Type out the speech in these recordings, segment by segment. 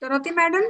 Dorothy madam?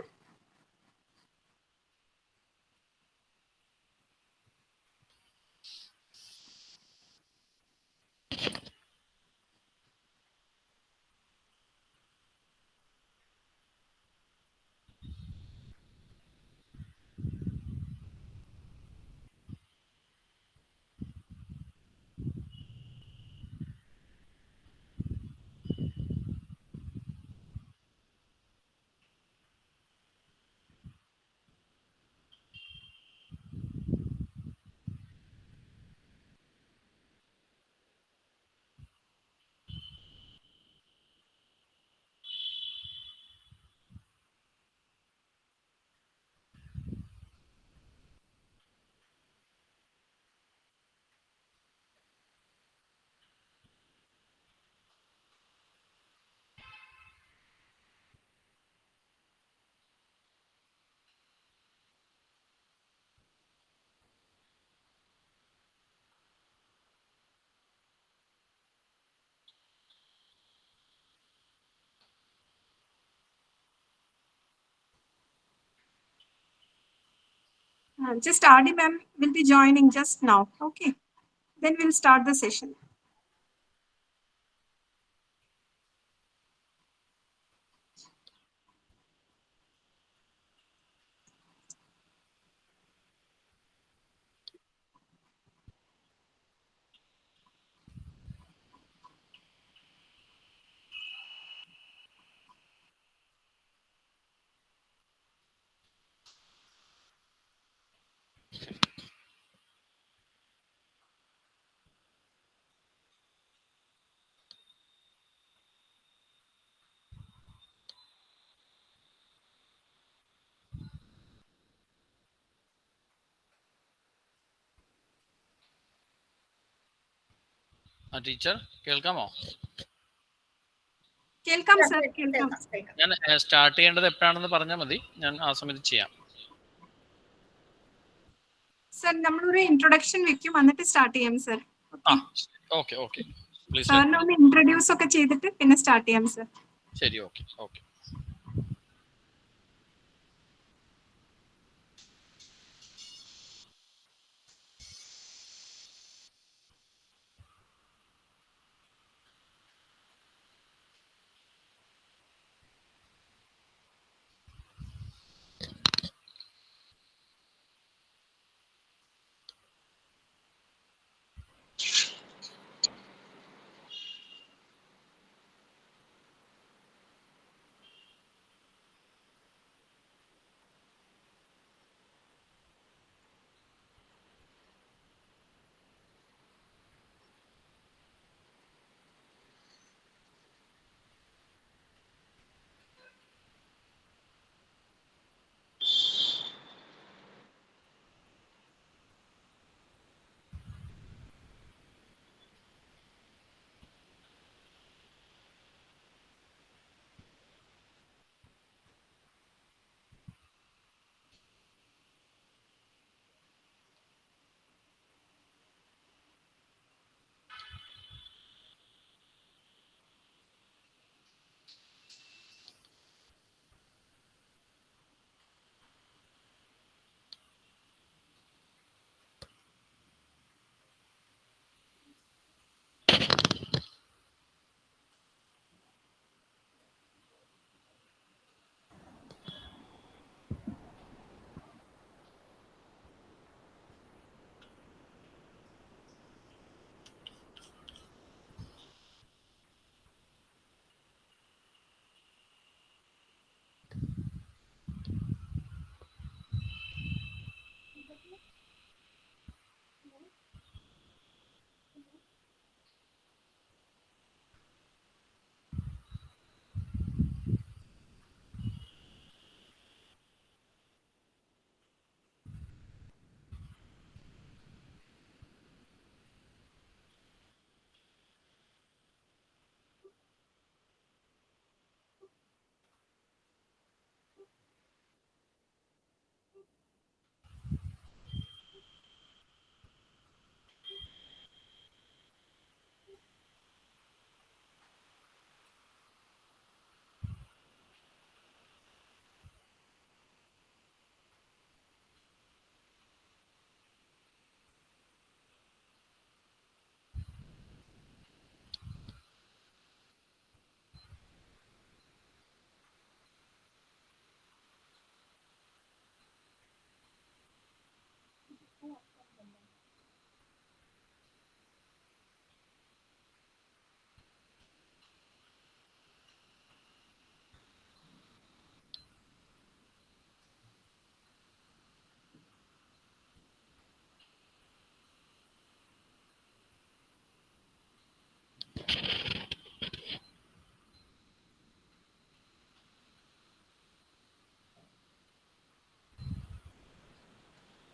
Just RD ma'am will be joining just now. Okay. Then we'll start the session. ആ teacher കേൾക്കാമോ? കേൾക്കാം sir കേൾക്കാം. ഞാൻ start ചെയ്യേണ്ടത് എപ്പോഴാണെന്ന് പറഞ്ഞാൽ മതി. ഞാൻ ആ സമയത്ത് ചെയ്യാം. സർ നമ്മളൊരു ഇൻട്രൊഡക്ഷൻ വെക്കും. എന്നിട്ട് സ്റ്റാർട്ട് ചെയ്യാം സർ. Okay okay. സാറിനെ ഒന്ന് ഇൻട്രൊഡ്യൂസ് ഒക്കെ ചെയ്തിട്ട് പിന്നെ സ്റ്റാർട്ട് ചെയ്യാം സർ. ശരി okay okay.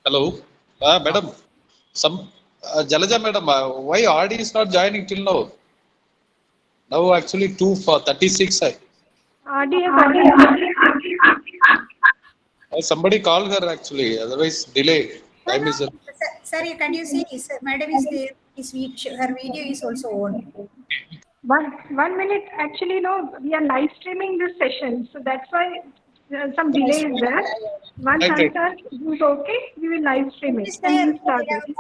Hello, uh, madam. Some uh, Jalaja, madam. Uh, why RD is not joining till now? Now actually two for thirty six. I RD has already uh, somebody call her actually. Otherwise delay. Time is. up. Sir, sir, can you see, is, madam is there, his, her video is also on. one one minute. Actually, no, we are live streaming this session, so that's why some delay is there. Once Right, right. answer is okay, we will live stream it Is and there, we'll start it.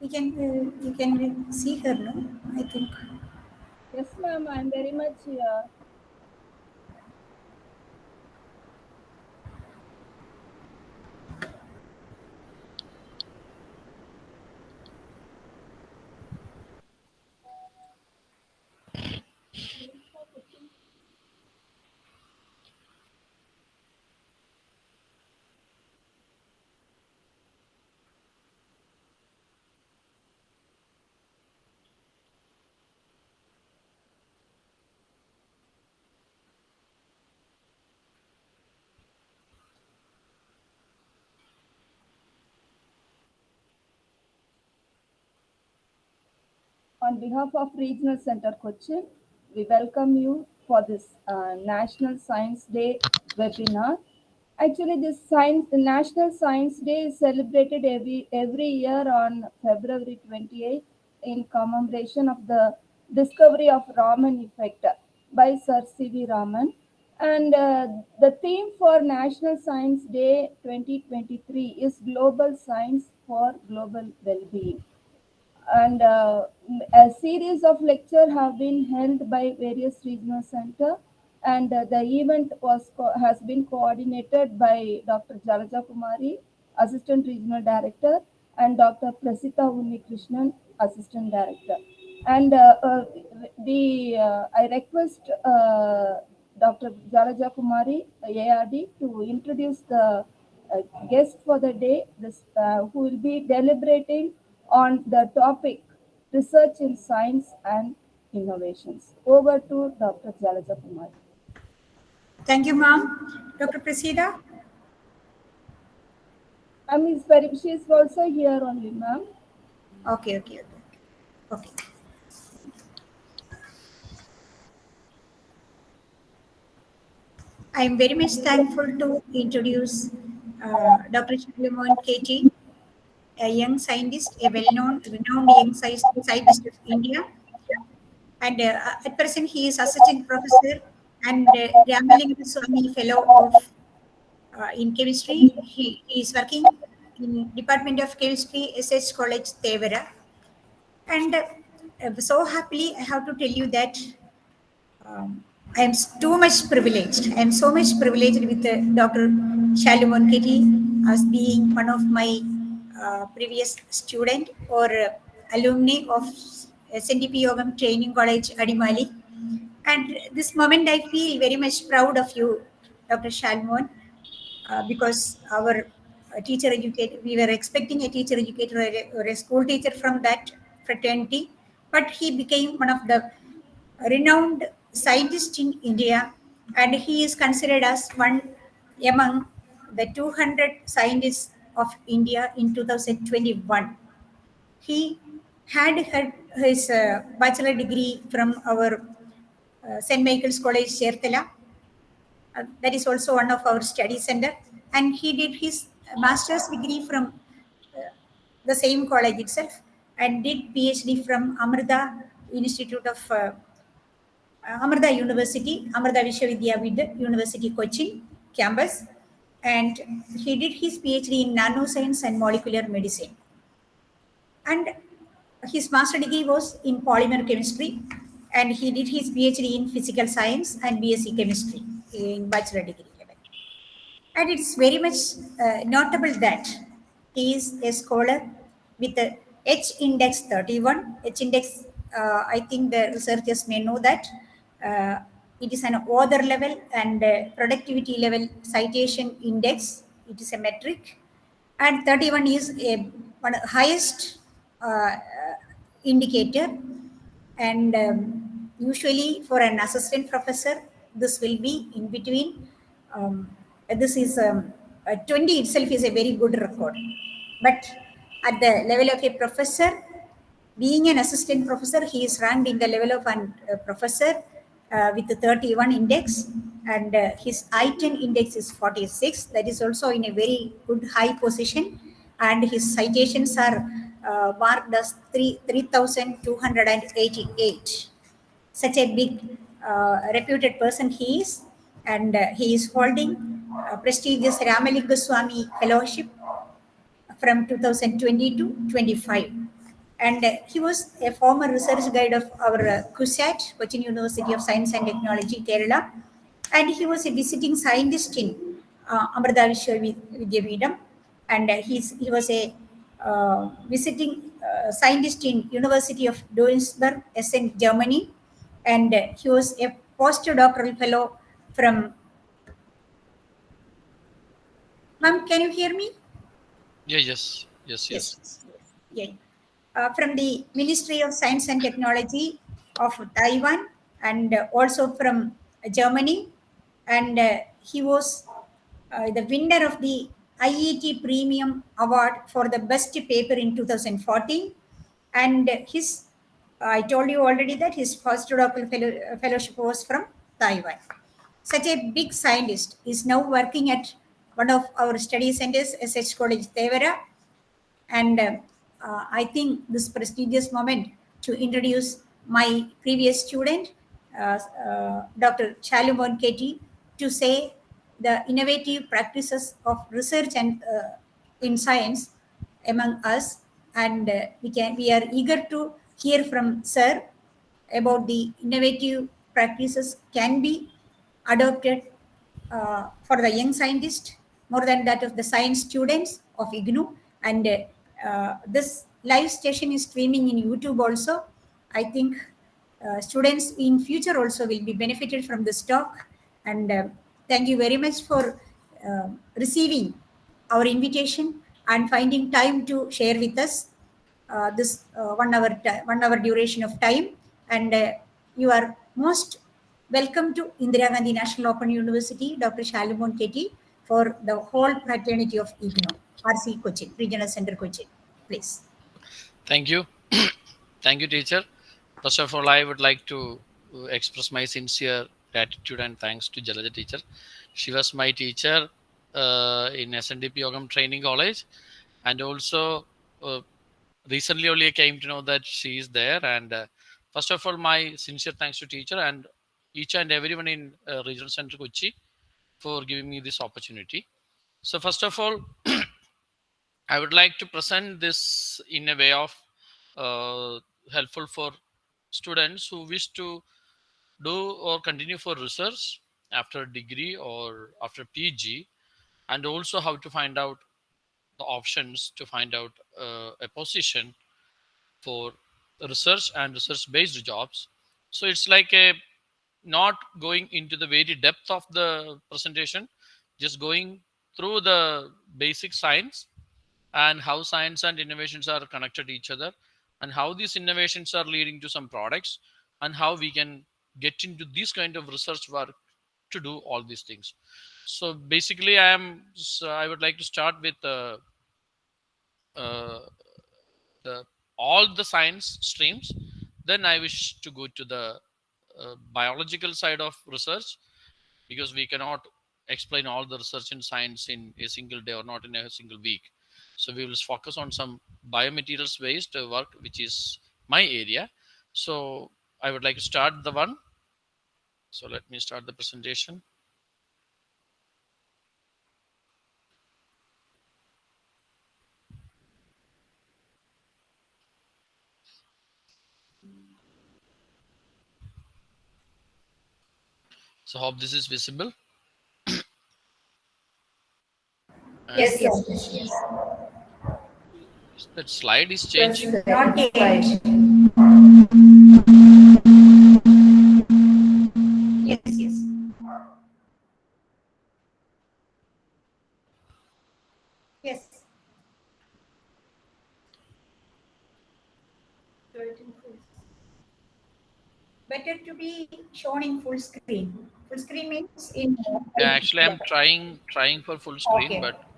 we can, uh, you can see her, no, I think. Yes, ma'am, I'm very much here. On behalf of Regional Center Cochin, we welcome you for this uh, National Science Day webinar. Actually, this science, the National Science Day is celebrated every every year on February 28th in commemoration of the discovery of Raman effect by Sir C.V. Raman. And uh, the theme for National Science Day 2023 is Global Science for Global Well-being and uh, a series of lectures have been held by various regional center. And uh, the event was has been coordinated by dr jalaja kumari assistant regional director and dr prasita unnikrishnan assistant director. And uh, uh, the uh, i request uh, dr jalaja kumari ard to introduce the guest for the day. This who will be deliberating on the topic research in science and innovations. Over to Dr. Jalaja Kumar. Thank you, ma'am. Dr. Prasida? I mean, she is also here only, ma'am. Okay, okay, okay. Okay. I am very much thankful to introduce uh, Dr. Shivamon KT, a young scientist, a well-known, renowned young scientist of India. And uh, at present, he is assistant professor and uh, Ramalinga Swami Fellow of uh, in chemistry. He, he is working in Department of Chemistry, SH College, Thevara. And uh, so happily, I have to tell you that um, I am too much privileged. I am so much privileged with uh, Dr. Shalumon KT as being one of my uh, previous student or uh, alumni of SNDP Yogam Training College, Adimali. And this moment, I feel very much proud of you, Dr. Shalumon, uh, because our uh, teacher educator, we were expecting a teacher educator or a, or a school teacher from that fraternity, but he became one of the renowned scientists in India, and he is considered as one among the 200 scientists of India in 2021. He had had his uh, bachelor degree from our uh, St. Michael's College, Cherthala. Uh, that is also one of our study center. And he did his master's degree from uh, the same college itself and did PhD from Amrita Institute of uh, Amrita University, Amrita Vishwavidyavid University, Cochin campus. And he did his PhD in nanoscience and molecular medicine. And his master degree was in polymer chemistry. And he did his PhD in physical science and BSc chemistry in bachelor degree level. And it's very much uh, notable that he is a scholar with a H index 31. H index, uh, I think the researchers may know that. Uh, it is an author level and productivity level citation index. It is a metric. And 31 is a one highest uh, indicator. And um, usually for an assistant professor, this will be in between. Um, this is um, uh, 20 itself is a very good record. But at the level of a professor, being an assistant professor, he is ranked in the level of a uh, professor uh, with the 31 index and uh, his I-10 index is 46. That is also in a very good high position and his citations are uh, marked as 3 3,288. Such a big uh, reputed person he is and uh, he is holding a prestigious Ramalinga Swami Fellowship from 2020 to 25 and he was a former research guide of our uh, CUSAT, Cochin University of Science and Technology, Kerala, and he was a visiting scientist in uh, Amrita Vishwavidyapitham, and uh, he's, he was a uh, visiting uh, scientist in University of Duisburg, Essen, Germany, and he was a postdoctoral fellow from. Ma'am, can you hear me? Yeah, yes, yes, yes. Yeah. Uh, from the Ministry of Science and Technology of Taiwan and uh, also from Germany. And uh, he was uh, the winner of the IET Premium Award for the best paper in 2014. And his, I told you already that his postdoctoral fellow, uh, fellowship was from Taiwan. Such a big scientist is now working at one of our study centers, SH College Thevara. And uh, I think this prestigious moment to introduce my previous student, uh, uh, Dr. Shalumon KT, to say the innovative practices of research and uh, in science among us. And uh, we can we are eager to hear from Sir about the innovative practices can be adopted uh, for the young scientist more than that of the science students of IGNOU. And uh, this live station is streaming in YouTube also. I think uh, students in future also will be benefited from this talk. And uh, thank you very much for uh, receiving our invitation and finding time to share with us uh, this uh, one hour one hour duration of time. And uh, you are most welcome to Indira Gandhi National Open University, Dr. Shalumon KT, for the whole fraternity of IGNOU, RC Cochin, Regional Center Cochin. Please. Thank you. Thank you, teacher. First of all, I would like to uh, express my sincere gratitude and thanks to Jalaja teacher. She was my teacher uh, in SNDP Yogam Training College, and also uh, recently only I came to know that she is there. And uh, first of all, my sincere thanks to teacher and each and everyone in uh, Regional Center Kochi for giving me this opportunity. So first of all, I would like to present this in a way of uh, helpful for students who wish to do or continue for research after a degree or after PG, and also how to find out the options to find out uh, a position for research and research based jobs. So it's like a not going into the very depth of the presentation, just going through the basic science and how science and innovations are connected to each other and how these innovations are leading to some products and how we can get into this kind of research work to do all these things. So basically i am so i would like to start with uh, uh, the all the science streams. Then i wish to go to the uh, biological side of research because we cannot explain all the research in science in a single day or not in a single week so we will focus on some biomaterials based work, which is my area. So I would like to start the one. So let me start the presentation. So hope this is visible. Yes, yes, yes. That slide is changing. Not yet. Yes, yes. Yes. Better to be shown in full screen. Full screen means in. Yeah, actually, I'm trying trying for full screen, Okay. but You try.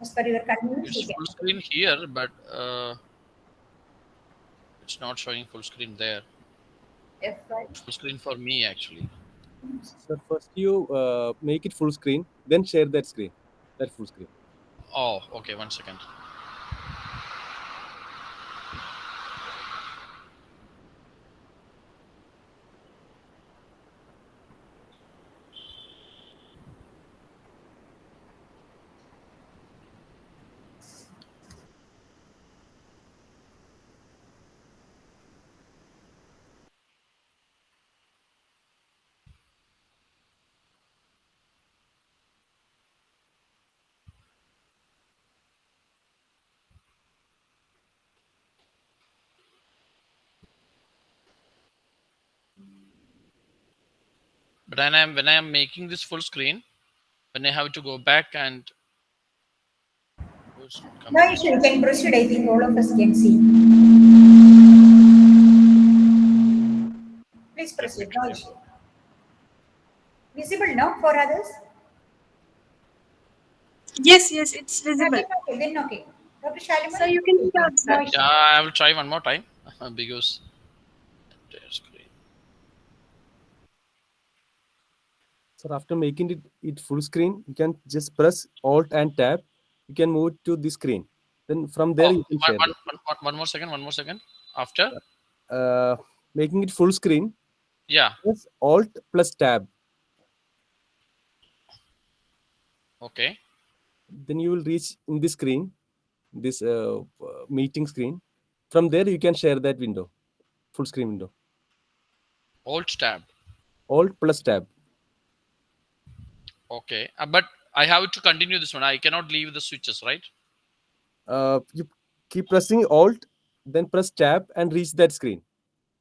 As per your convenience, it's you full screen here, but uh, it's not showing full screen there. F5. Full screen for me actually. So first you uh, make it full screen, then share that screen, that full screen. Oh, okay. One second. But when I'm when I'm making this full screen, when I have to go back and Who's No coming? issue. You can proceed. I think all of us can see. Please proceed. No issue. Visible now for others? Yes, yes, it's visible. then okay. Then okay. Dr. Shalimar? So you can start, No sir. issue. Yeah, I will try one more time because entire screen. So after making it, it full screen, you can just press Alt and Tab. You can move to the screen. Then from there Oh, you can one, share. one, one, one- more second. One more second. After. Uh, making it full screen, yeah. press Alt plus Tab. Okay. Then you will reach in the screen, this uh, meeting screen. From there you can share that window, full screen window. Alt tab. Alt plus Tab. Okay. Uh, but I have to continue this one. I cannot leave the switches, right? Uh, you keep pressing Alt, then press Tab and reach that screen,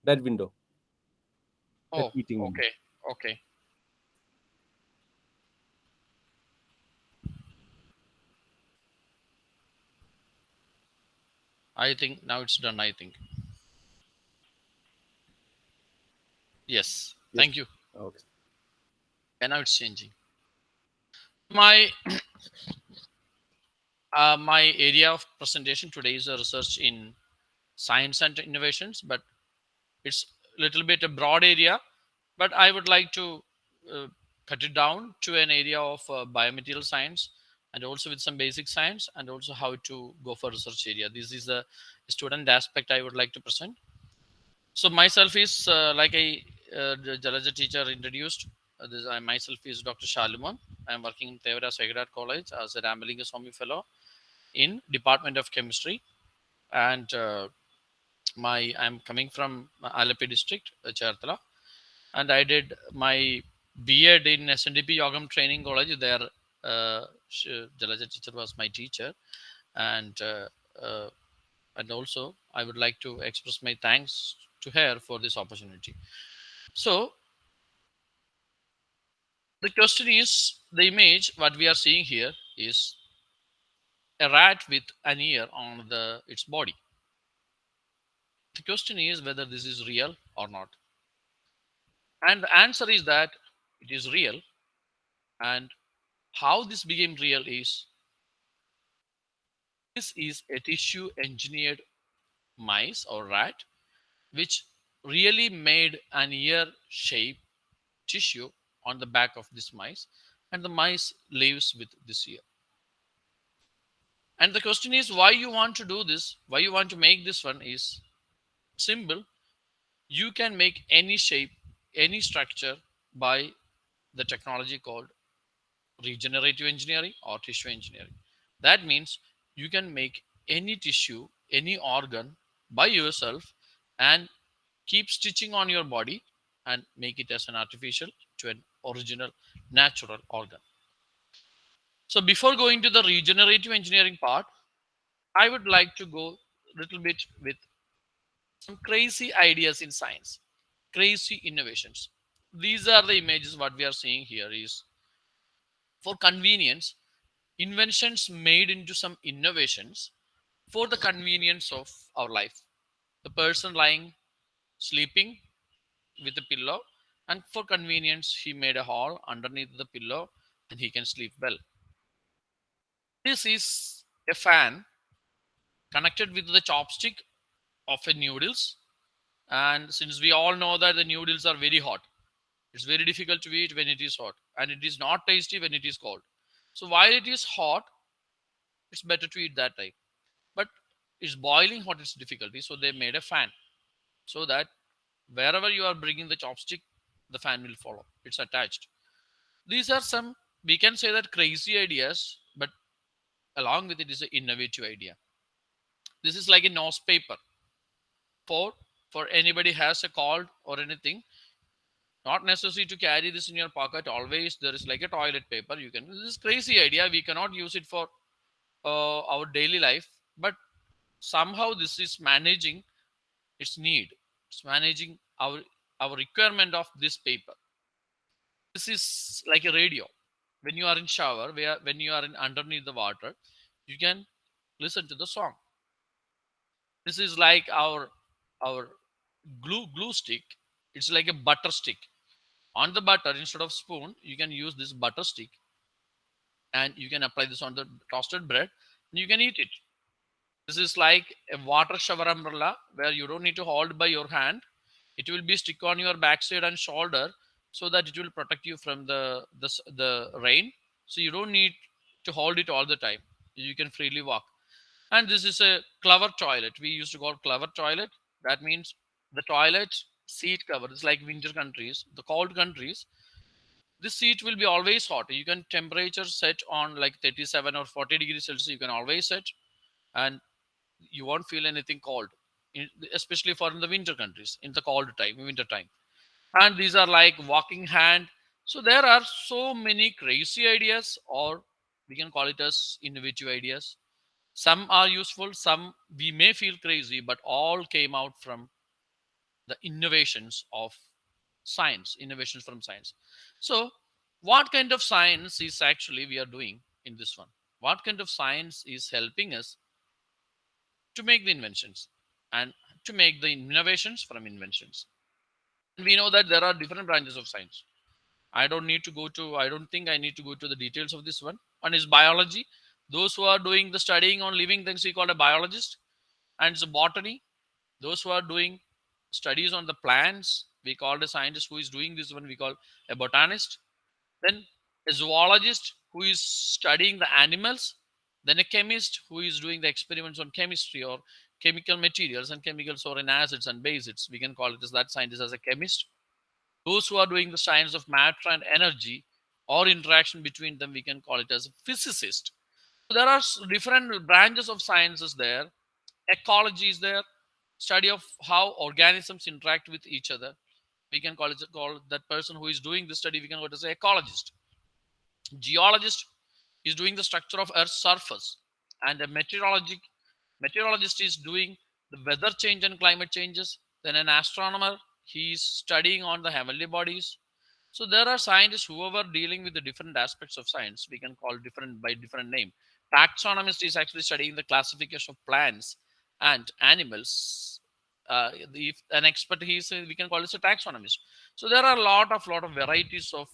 that window. That Oh, window. okay. Okay. I think now it's done. I think. Yes. Yes. Thank you. Okay. And now it's changing. My uh, my area of presentation today is a research in science and innovations, but it's a little bit a broad area. But I would like to uh, cut it down to an area of uh, biomaterial science and also with some basic science and also how to go for research area. This is the student aspect I would like to present. So myself is uh, like I uh, the Jalaja teacher introduced. Uh, this, I myself is Dr. Shalumon. I am working in Thevara Sacred College as a Ramalinga Swami Fellow in Department of Chemistry, and uh, my I'm coming from Alapi district, uh, Cherthala, and I did my B.Ed in SNDP Yogam Training College. There, uh, Jalaja teacher was my teacher, and uh, uh, and also I would like to express my thanks to her for this opportunity. So the question is the image what we are seeing here is a rat with an ear on the its body. The question is whether this is real or not. And the answer is that it is real. And how this became real is this is a tissue engineered mice or rat which really made an ear shape tissue on the back of this mice and the mice lives with this ear and the question is why you want to do this why you want to make this one is simple. You can make any shape any structure by the technology called regenerative engineering or tissue engineering. That means you can make any tissue any organ by yourself and keep stitching on your body and make it as an artificial to an original natural organ. So before going to the regenerative engineering part, I would like to go a little bit with some crazy ideas in science, crazy innovations. These are the images what we are seeing here is for convenience, inventions made into some innovations for the convenience of our life. The person lying sleeping with a pillow and for convenience he made a hole underneath the pillow and he can sleep well. This is a fan connected with the chopstick of a noodles. And since we all know that the noodles are very hot it's very difficult to eat when it is hot. And it is not tasty when it is cold. So while it is hot it's better to eat that time but it's boiling hot it's difficulty. So they made a fan so that wherever you are bringing the chopstick the fan will follow. It's attached. These are some we can say that crazy ideas but along with it is an innovative idea. This is like a nose paper. For for anybody has a cold or anything not necessary to carry this in your pocket always there is like a toilet paper. You can this is crazy idea. We cannot use it for uh, our daily life but somehow this is managing its need. It's managing our our requirement of this paper. This is like a radio. When you are in shower where when you are in underneath the water you can listen to the song. This is like our our glue glue stick. It's like a butter stick. On the butter instead of spoon you can use this butter stick and you can apply this on the toasted bread and you can eat it. This is like a water shower umbrella where you don't need to hold by your hand it will be stick on your backside and shoulder so that it will protect you from the the, the rain. So you don't need to hold it all the time. You can freely walk. And this is a clever toilet. We used to call clever toilet. That means the toilet seat cover. Is like winter countries the cold countries. This seat will be always hot. You can temperature set on like 37 or 40 degrees celsius you can always set. And you won't feel anything cold especially for in the winter countries in the cold time winter time. And these are like walking hand. So there are so many crazy ideas or we can call it as innovative ideas. Some are useful some we may feel crazy but all came out from the innovations of science innovations from science. So what kind of science is actually we are doing in this one? What kind of science is helping us to make the inventions and to make the innovations from inventions. We know that there are different branches of science. I don't need to go to i don't think i need to go to the details of this one. One is biology. Those who are doing the studying on living things we call a biologist. And it's botany. Those who are doing studies on the plants we call a scientist who is doing this one we call a botanist. Then a zoologist who is studying the animals. Then a chemist who is doing the experiments on chemistry or chemical materials and chemicals or in acids and bases we can call it as that scientist as a chemist. Those who are doing the science of matter and energy or interaction between them we can call it as a physicist. There are different branches of sciences there. Ecology is there. Study of how organisms interact with each other. We can call it call that person who is doing the study we can call it as an ecologist. Geologist is doing the structure of earth's surface and a meteorologic meteorologist is doing the weather change and climate changes. Then an astronomer he is studying on the heavenly bodies. So there are scientists who are dealing with the different aspects of science. We can call different by different name. Taxonomist is actually studying the classification of plants and animals. Uh, if an expert he is we can call it a taxonomist. So there are a lot of lot of varieties of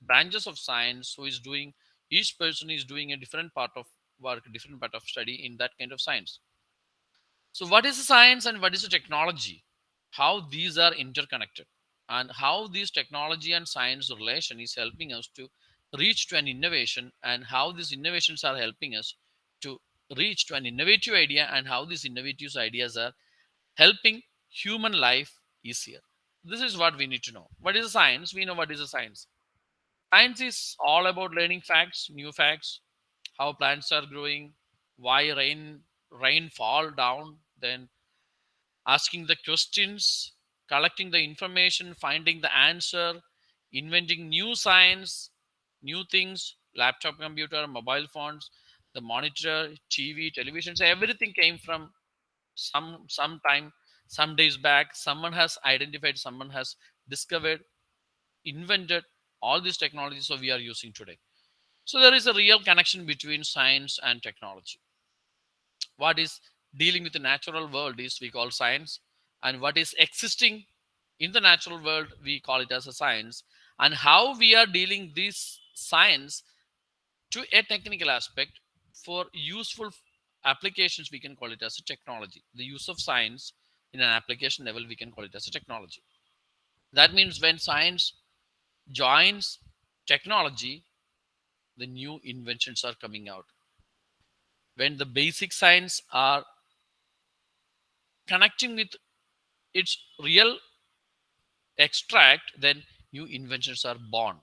branches of science who is doing each person is doing a different part of work different part of study in that kind of science. So what is the science and what is the technology? How these are interconnected. And how this technology and science relation is helping us to reach to an innovation and how these innovations are helping us to reach to an innovative idea and how these innovative ideas are helping human life easier. This is what we need to know. What is science? We know what is a science. Science is all about learning facts new facts how plants are growing why rain rain fall down then asking the questions collecting the information finding the answer inventing new science new things laptop computer mobile phones the monitor tv television so everything came from some some time some days back someone has identified someone has discovered invented all these technologies so we are using today so there is a real connection between science and technology. What is dealing with the natural world is we call science and what is existing in the natural world we call it as a science. And how we are dealing this science to a technical aspect for useful applications we can call it as a technology. The use of science in an application level we can call it as a technology. That means when science joins technology the new inventions are coming out. When the basic science are connecting with its real extract then new inventions are born.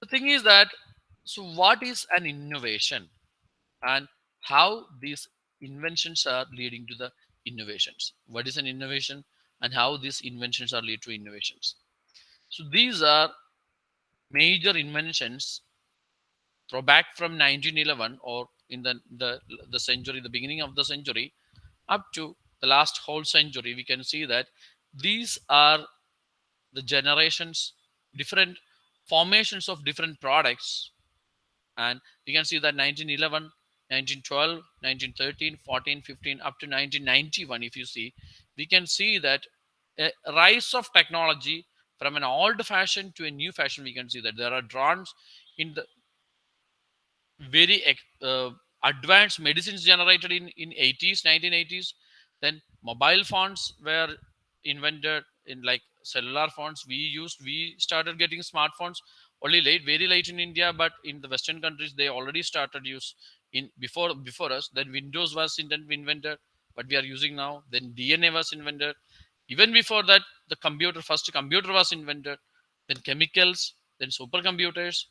The thing is that so what is an innovation? And how these inventions are leading to the innovations? What is an innovation? And how these inventions are lead to innovations? So these are major inventions throw back from 1911 or in the, the the century the beginning of the century up to the last whole century we can see that these are the generations different formations of different products. And you can see that 1911 1912 1913 14 15 up to 1991 if you see we can see that a rise of technology from an old fashion to a new fashion we can see that there are drones in the very uh, advanced medicines generated in in 80s 1980s then mobile phones were invented in like cellular phones. We used we started getting smartphones only late very late in india but in the western countries they already started use in before before us. Then windows was invented what we are using now. Then dna was invented. Even before that the computer first computer was invented. Then chemicals then supercomputers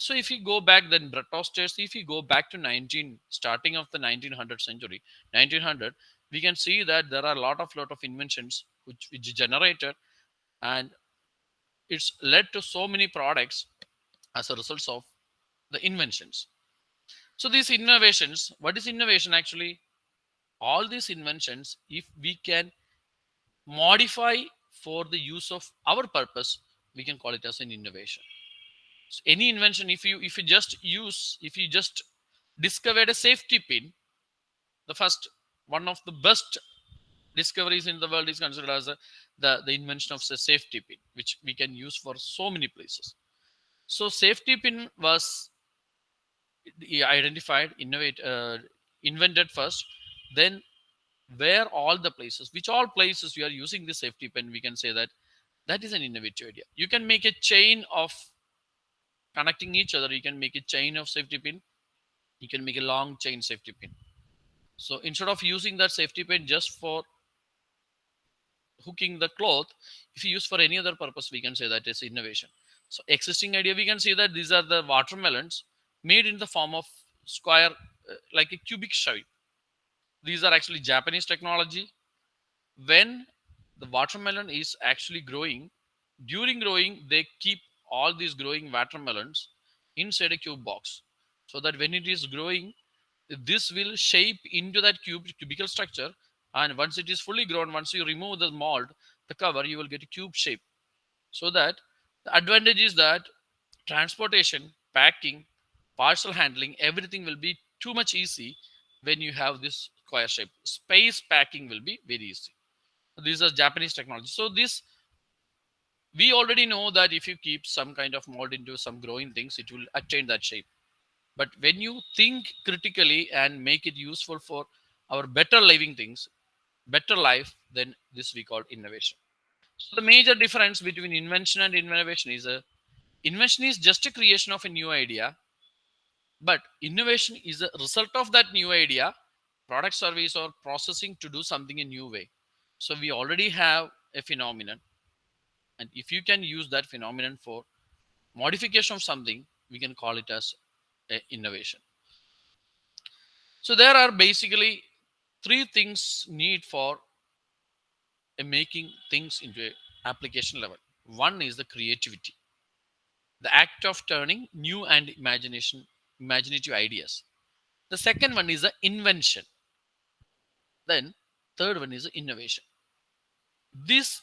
so if you go back then bread toasters if you go back to 19 starting of the 1900th century 1900 we can see that there are a lot of lot of inventions which which generated and it's led to so many products as a result of the inventions. So these innovations what is innovation actually? All these inventions if we can modify for the use of our purpose we can call it as an innovation so any invention if you if you just use if you just discovered a safety pin the first one of the best discoveries in the world is considered as a, the the invention of a safety pin which we can use for so many places. So safety pin was identified innovate uh, invented first then where all the places which all places you are using the safety pin we can say that that is an innovative idea. You can make a chain of connecting each other you can make a chain of safety pin you can make a long chain safety pin. So instead of using that safety pin just for hooking the cloth if you use for any other purpose we can say that is innovation. So existing idea we can see that these are the watermelons made in the form of square uh, like a cubic shape. These are actually japanese technology. When the watermelon is actually growing during growing they keep all these growing watermelons inside a cube box so that when it is growing this will shape into that cube cubical structure and once it is fully grown once you remove the mold the cover you will get a cube shape. So that the advantage is that transportation packing parcel handling everything will be too much easy when you have this square shape. Space packing will be very easy. These are japanese technology. So this we already know that if you keep some kind of mold into some growing things it will attain that shape. But when you think critically and make it useful for our better living things better life then this we call innovation. So the major difference between invention and innovation is a invention is just a creation of a new idea but innovation is a result of that new idea product service or processing to do something in new way. So we already have a phenomenon and if you can use that phenomenon for modification of something we can call it as a innovation. So there are basically three things need for a making things into application level. One is the creativity. The act of turning new and imagination imaginative ideas. The second one is the invention. Then third one is the innovation. This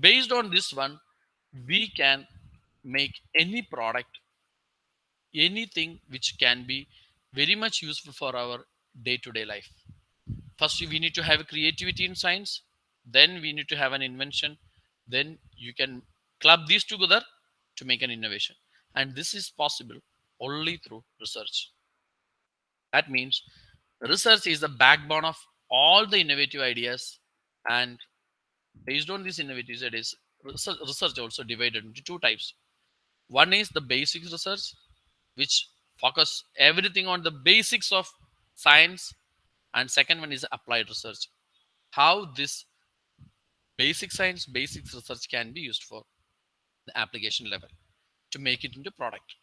based on this one we can make any product anything which can be very much useful for our day-to-day life. First we need to have a creativity in science then we need to have an invention then you can club these together to make an innovation. And this is possible only through research. That means research is the backbone of all the innovative ideas and based on these innovative ideas research, research also divided into two types. One is the basic research which focus everything on the basics of science and second one is applied research. How this basic science basic research can be used for the application level to make it into product.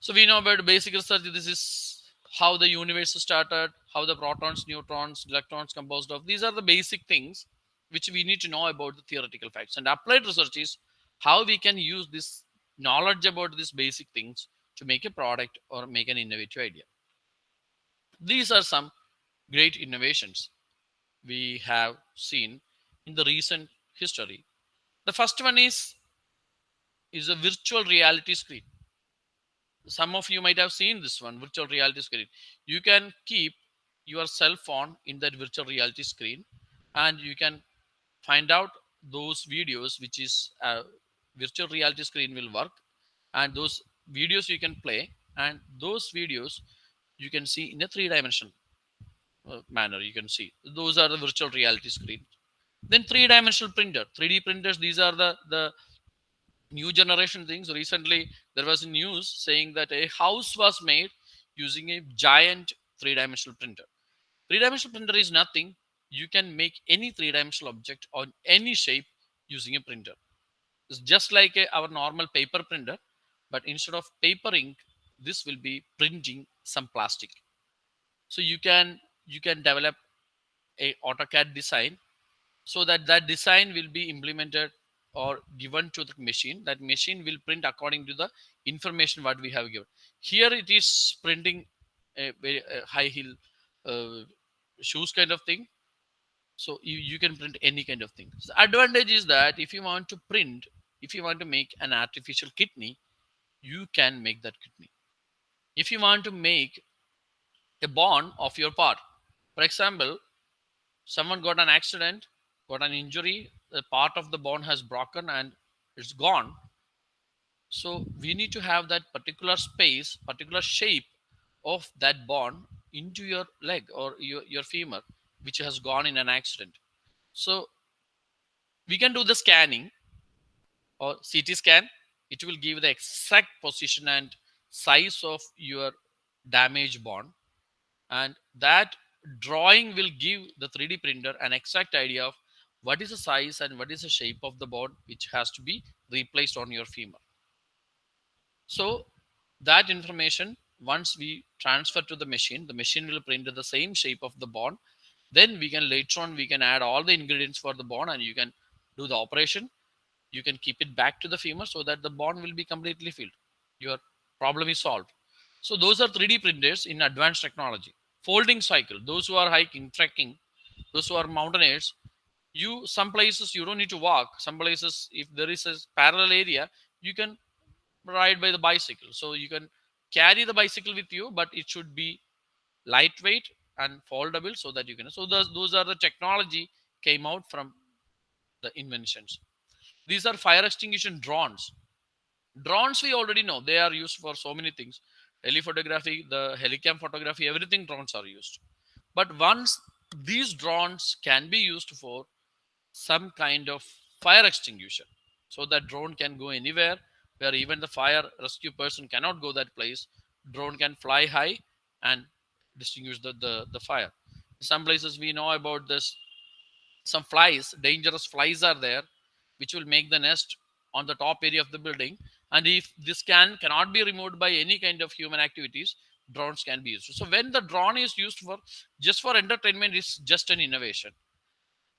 So we know about basic research. This is how the universe started how the protons neutrons electrons composed of these are the basic things which we need to know about the theoretical facts. And applied research is how we can use this knowledge about these basic things to make a product or make an innovative idea. These are some great innovations we have seen in the recent history. The first one is is a virtual reality screen. Some of you might have seen this one virtual reality screen. You can keep your cell phone in that virtual reality screen and you can find out those videos which is a virtual reality screen will work. And those videos you can play and those videos you can see in a three dimensional uh, manner you can see. Those are the virtual reality screen. Then three dimensional printer 3d printers these are the the new generation things. Recently there was news saying that a house was made using a giant three-dimensional printer. Three-dimensional printer is nothing you can make any three-dimensional object on any shape using a printer. It's just like a, our normal paper printer but instead of paper ink this will be printing some plastic. So you can you can develop a AutoCAD design so that that design will be implemented or given to the machine. That machine will print according to the information what we have given. Here it is printing a very high heel uh, shoes kind of thing so you, you can print any kind of thing. So advantage is that if you want to print if you want to make an artificial kidney you can make that kidney. If you want to make a bone of your part for example someone got an accident got an injury the part of the bone has broken and it's gone. So we need to have that particular space particular shape of that bone into your leg or your, your femur which has gone in an accident. So we can do the scanning or ct scan. It will give the exact position and size of your damaged bone and that drawing will give the 3d printer an exact idea of what is the size and what is the shape of the bone which has to be replaced on your femur. So that information once we transfer to the machine the machine will print the same shape of the bone then we can later on we can add all the ingredients for the bone and you can do the operation. You can keep it back to the femur so that the bone will be completely filled. Your problem is solved. So those are 3d printers in advanced technology. Folding cycle. Those who are hiking trekking those who are mountaineers you some places you don't need to walk. Some places if there is a parallel area you can ride by the bicycle. So you can carry the bicycle with you but it should be lightweight and foldable so that you can so those, those are the technology came out from the inventions. These are fire extinguishing drones. Drones we already know they are used for so many things. Telephotography the helicam photography everything drones are used. But once these drones can be used for some kind of fire extinguisher so that drone can go anywhere where even the fire rescue person cannot go that place drone can fly high and distinguish the, the, the fire. Some places we know about this some flies dangerous flies are there which will make the nest on the top area of the building. And if this can cannot be removed by any kind of human activities drones can be used. So when the drone is used for just for entertainment it's just an innovation.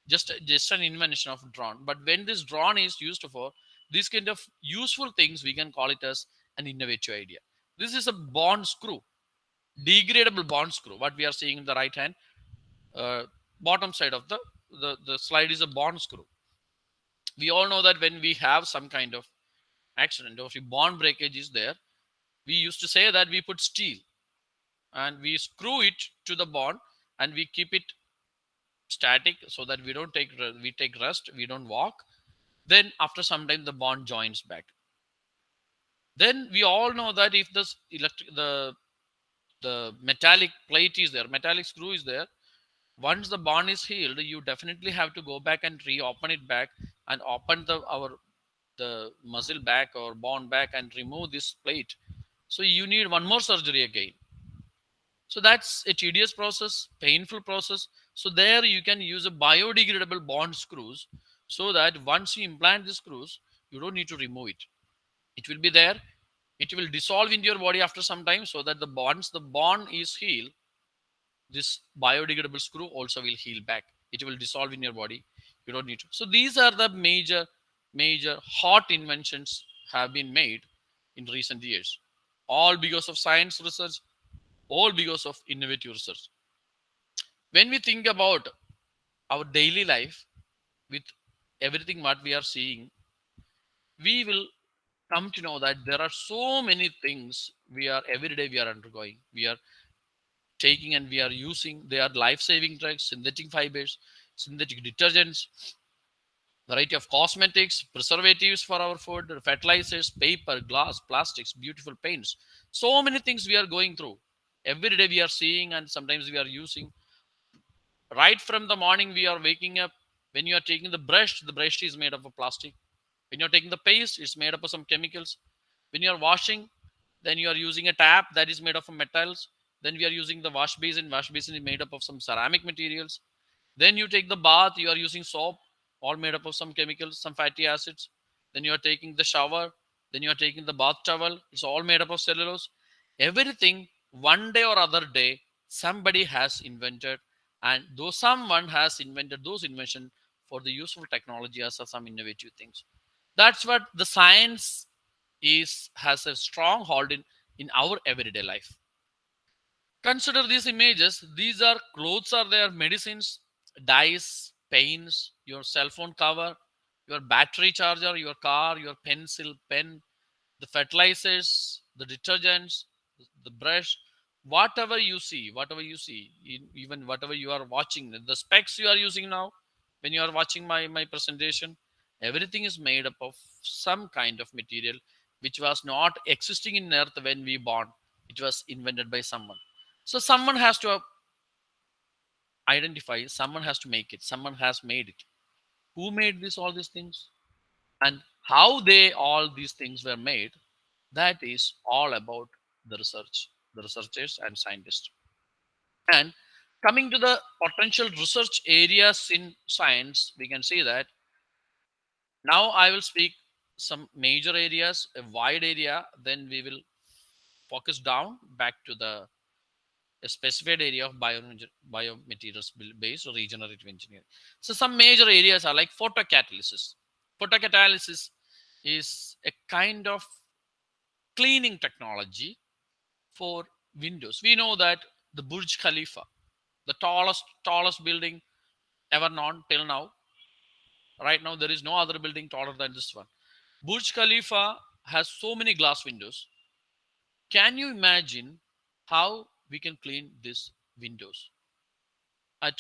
Just just an invention of drone. But when this drone is used for this kind of useful things we can call it as an innovative idea. This is a bond screw degradable bond screw what we are seeing in the right hand uh, bottom side of the, the the slide is a bond screw. We all know that when we have some kind of accident or if bond breakage is there we used to say that we put steel and we screw it to the bond and we keep it static so that we don't take we take rest we don't walk. Then after some time the bond joins back. Then we all know that if this electric the the metallic plate is there metallic screw is there. Once the bond is healed you definitely have to go back and reopen it back and open the our the muscle back or bond back and remove this plate. So you need one more surgery again. So that's a tedious process painful process. So there you can use a biodegradable bond screws so that once you implant the screws you don't need to remove it. It will be there it will dissolve into your body after some time so that the bonds the bond is healed. This biodegradable screw also will heal back. It will dissolve in your body. You don't need to. So these are the major major hot inventions have been made in recent years. All because of science research all because of innovative research. When we think about our daily life with everything what we are seeing we will come to know that there are so many things we are every day we are undergoing. We are taking and we are using they are life-saving drugs synthetic fibers synthetic detergents variety of cosmetics preservatives for our food fertilizers paper glass plastics beautiful paints. So many things we are going through. Every day we are seeing and sometimes we are using. Right from the morning we are waking up when you are taking the brush the brush is made of a plastic when you're taking the paste it's made up of some chemicals. When you're washing then you are using a tap that is made up of metals. Then we are using the wash basin. Wash basin is made up of some ceramic materials. Then you take the bath you are using soap all made up of some chemicals some fatty acids. Then you are taking the shower. Then you are taking the bath towel. It's all made up of cellulose. Everything one day or other day somebody has invented. And though someone has invented those invention for the useful technology as some innovative things that's what the science is has a strong hold in in our everyday life. Consider these images. These are clothes are there medicines dyes paints your cell phone cover your battery charger your car your pencil pen the fertilizers the detergents the brush whatever you see whatever you see even whatever you are watching the specs you are using now when you are watching my my presentation everything is made up of some kind of material which was not existing in earth when we born. It was invented by someone. So someone has to uh, identify someone has to make it someone has made it. Who made this all these things? And how they all these things were made that is all about the research the researchers and scientists. And coming to the potential research areas in science we can see that now i will speak some major areas a wide area then we will focus down back to the specified area of bio, biomaterials based or regenerative engineering. So some major areas are like photocatalysis. Photocatalysis is a kind of cleaning technology for windows. We know that the Burj Khalifa, the tallest tallest building ever known till now. Right now, there is no other building taller than this one. Burj Khalifa has so many glass windows. Can you imagine how we can clean these windows at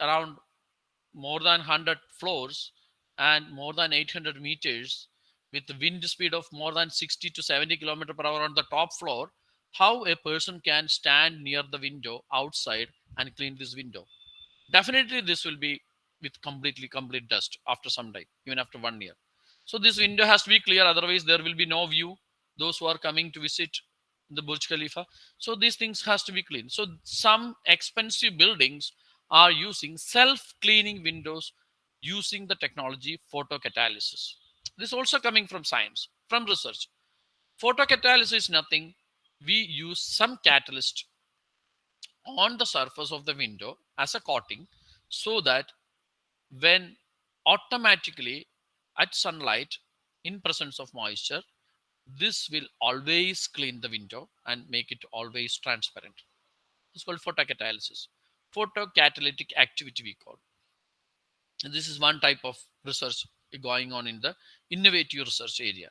around more than 100 floors and more than 800 meters with the wind speed of more than 60 to 70 kilometer per hour on the top floor how a person can stand near the window outside and clean this window definitely this will be with completely complete dust after some time even after one year so this window has to be clear otherwise there will be no view those who are coming to visit the Burj Khalifa. So these things has to be clean. So some expensive buildings are using self-cleaning windows using the technology photocatalysis. This also coming from science, from research. Photocatalysis is nothing. We use some catalyst on the surface of the window as a coating so that when automatically at sunlight in presence of moisture this will always clean the window and make it always transparent. It's called photocatalysis. Photocatalytic activity we call. And this is one type of research going on in the innovative research area.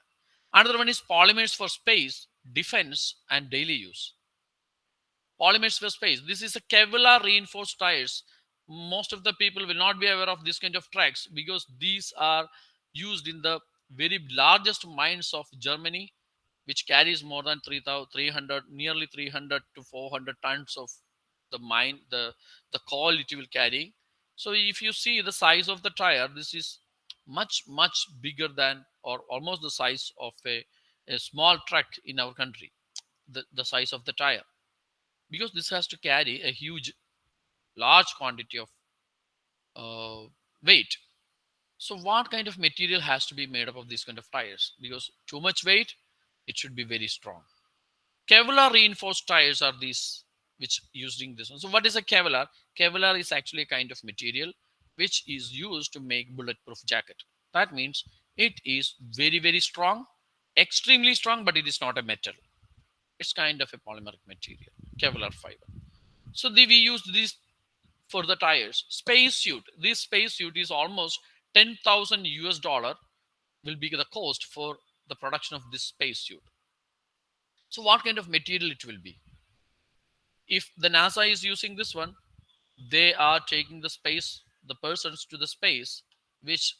Another one is polymers for space, defense, and daily use. Polymers for space. This is a Kevlar reinforced tires. Most of the people will not be aware of this kind of tracks because these are used in the very largest mines of Germany, which carries more than 300, nearly 300 to 400 tons of the mine, the, the coal it will carry. So if you see the size of the tire, this is much, much bigger than or almost the size of a, a small truck in our country, the, the size of the tire. Because this has to carry a huge, large quantity of uh, weight. So what kind of material has to be made up of these kind of tires? Because too much weight, it should be very strong. Kevlar reinforced tires are these which using this one. So what is a Kevlar? Kevlar is actually a kind of material which is used to make bulletproof jacket. That means it is very, very strong, extremely strong, but it is not a metal. It's kind of a polymeric material, Kevlar fiber. So the, we use this for the tires. Space suit. This space suit is almost 10,000 US dollar will be the cost for the production of this space suit. So what kind of material it will be? If the NASA is using this one, they are taking the space, the persons to the space, which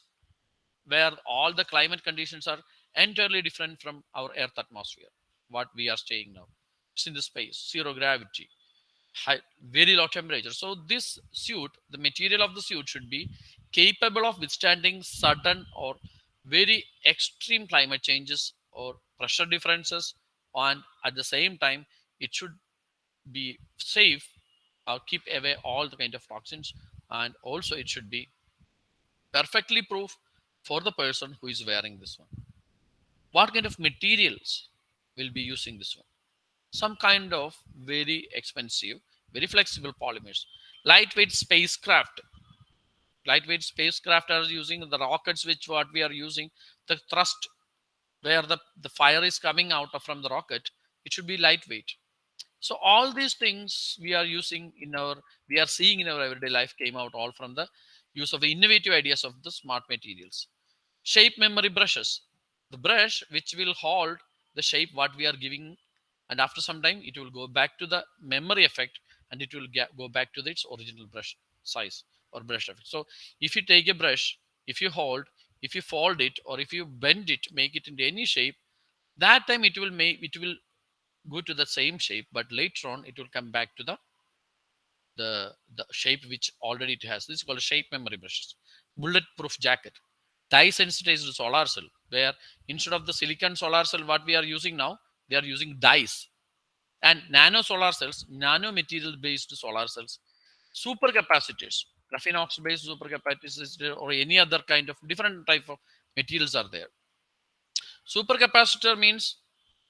where all the climate conditions are entirely different from our Earth atmosphere, what we are staying now. It's in the space, zero gravity, high, very low temperature. So this suit, the material of the suit should be capable of withstanding sudden or very extreme climate changes or pressure differences and at the same time it should be safe or keep away all the kind of toxins and also it should be perfectly proof for the person who is wearing this one what kind of materials will be using this one some kind of very expensive very flexible polymers. Lightweight spacecraft. Lightweight spacecraft are using the rockets which what we are using. The thrust where the, the fire is coming out from the rocket it should be lightweight. So all these things we are using in our we are seeing in our everyday life came out all from the use of the innovative ideas of the smart materials. Shape memory brushes. The brush which will hold the shape what we are giving and after some time it will go back to the memory effect and it will get, go back to its original brush size or brush effect. So if you take a brush, if you hold, if you fold it, or if you bend it, make it into any shape, that time it will make it will go to the same shape, but later on it will come back to the the the shape which already it has. This is called shape memory brushes. Bulletproof jacket, dye sensitized solar cell, where instead of the silicon solar cell what we are using now, they are using dyes and nano solar cells, nano material based solar cells, supercapacitors, graphene oxide based supercapacitor or any other kind of different type of materials are there. Supercapacitor means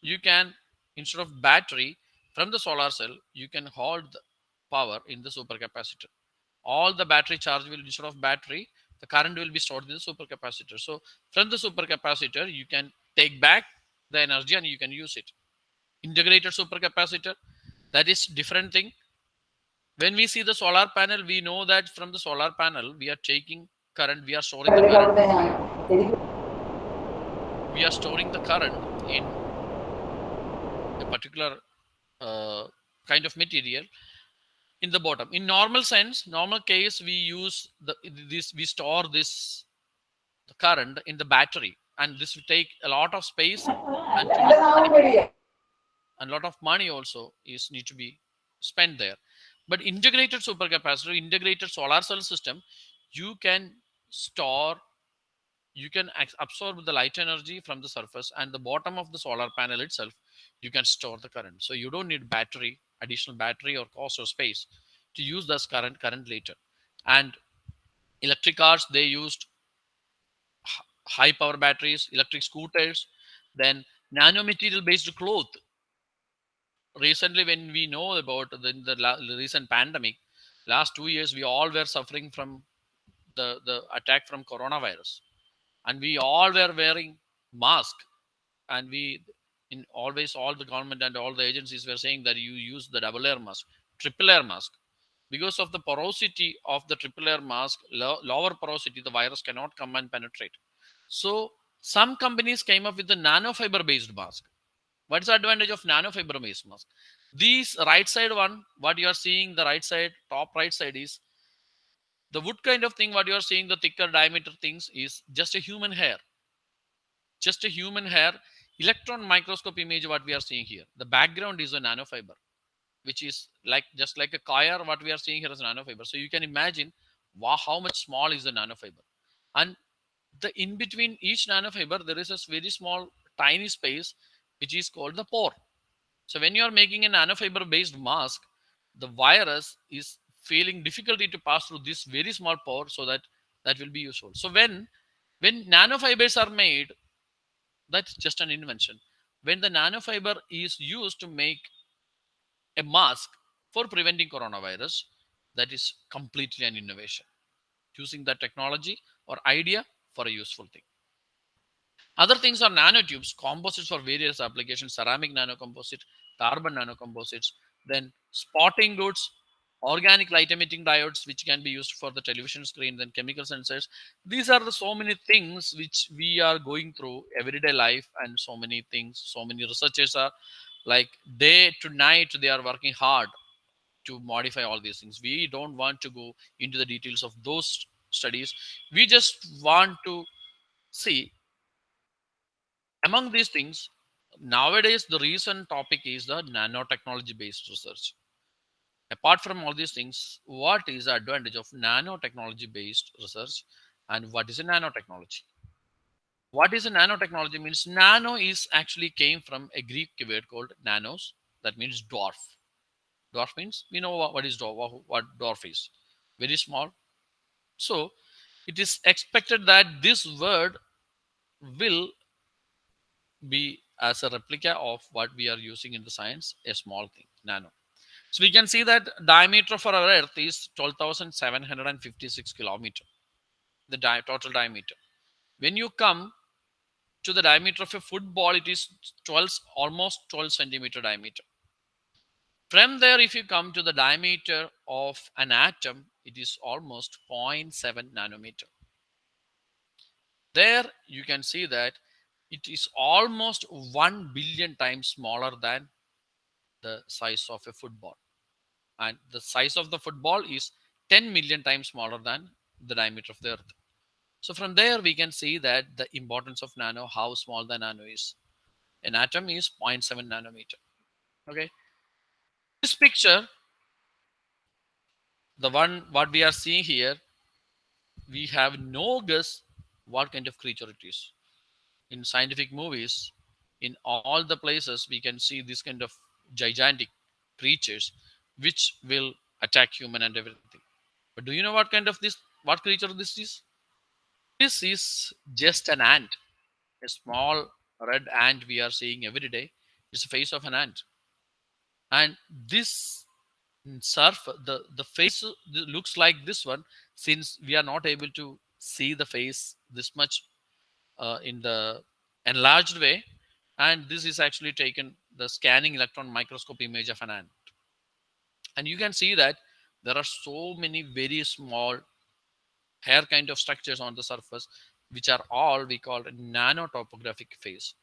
you can instead of battery from the solar cell, you can hold the power in the supercapacitor. All the battery charge will instead of battery, the current will be stored in the supercapacitor. So from the supercapacitor, you can take back the energy and you can use it. Integrated supercapacitor, that is different thing. When we see the solar panel we know that from the solar panel we are taking current we are storing the current. We are storing the current in a particular uh, kind of material in the bottom. In normal sense normal case we use the this we store this the current in the battery and this will take a lot of space and a lot of money also is need to be spent there but integrated supercapacitor, integrated solar cell system, you can store, you can absorb the light energy from the surface and the bottom of the solar panel itself, you can store the current. So you don't need battery, additional battery or cost or space to use this current current later. And electric cars, they used high power batteries, electric scooters, then nanomaterial based cloth. Recently when we know about the, the, recent pandemic last two years we all were suffering from the the attack from coronavirus. And we all were wearing mask. And we in always all the government and all the agencies were saying that you use the double layer mask triple layer mask. Because of the porosity of the triple layer mask low, lower porosity the virus cannot come and penetrate so some companies came up with the nanofiber based mask what is the advantage of nanofiber based mask? These right side one, what you are seeing, the right side, top right side is The wood kind of thing, what you are seeing, the thicker diameter things is just a human hair. Just a human hair. Electron microscope image, what we are seeing here. The background is a nanofiber, which is like just like a coir, what we are seeing here is nanofiber. So you can imagine wow, how much small is the nanofiber. And the in between each nanofiber, there is a very small, tiny space, which is called the pore. So when you are making a nanofiber based mask, the virus is feeling difficulty to pass through this very small pore so that that will be useful. So when when nanofibers are made, that's just an invention. When the nanofiber is used to make a mask for preventing coronavirus, that is completely an innovation. Using that technology or idea for a useful thing. Other things are nanotubes, composites for various applications, ceramic nanocomposite, carbon nanocomposites, then spotting goods, organic light emitting diodes, which can be used for the television screen, then chemical sensors. These are the so many things which we are going through everyday life and so many things, so many researchers are like day to night, they are working hard to modify all these things. We don't want to go into the details of those studies. We just want to see among these things, nowadays the recent topic is the nanotechnology based research. Apart from all these things, what is the advantage of nanotechnology based research and what is a nanotechnology? What is a nanotechnology means nano is actually came from a Greek word called nanos, that means dwarf. Dwarf means we know what, is dwarf, what dwarf is, very small. So it is expected that this word will be as a replica of what we are using in the science, a small thing, nano. So we can see that diameter for our Earth is 12,756 kilometer, the di total diameter. When you come to the diameter of a football, it is 12, almost 12 centimeter diameter. From there, if you come to the diameter of an atom, it is almost 0.7 nanometer. There you can see that it is almost 1 billion times smaller than the size of a football. And the size of the football is 10 million times smaller than the diameter of the earth. So from there, we can see that the importance of nano, how small the nano is. An atom is 0.7 nanometer. Okay. This picture, the one what we are seeing here, we have no guess what kind of creature it is. In scientific movies, in all the places, we can see this kind of gigantic creatures which will attack human and everything. But do you know what kind of this, what creature this is? This is just an ant, a small red ant we are seeing every day. It's the face of an ant. And this surf, the, the face looks like this one, since we are not able to see the face this much uh, in the enlarged way. And this is actually taken the scanning electron microscope image of an ant. And you can see that there are so many very small hair kind of structures on the surface, which are all we call nanotopographic phase.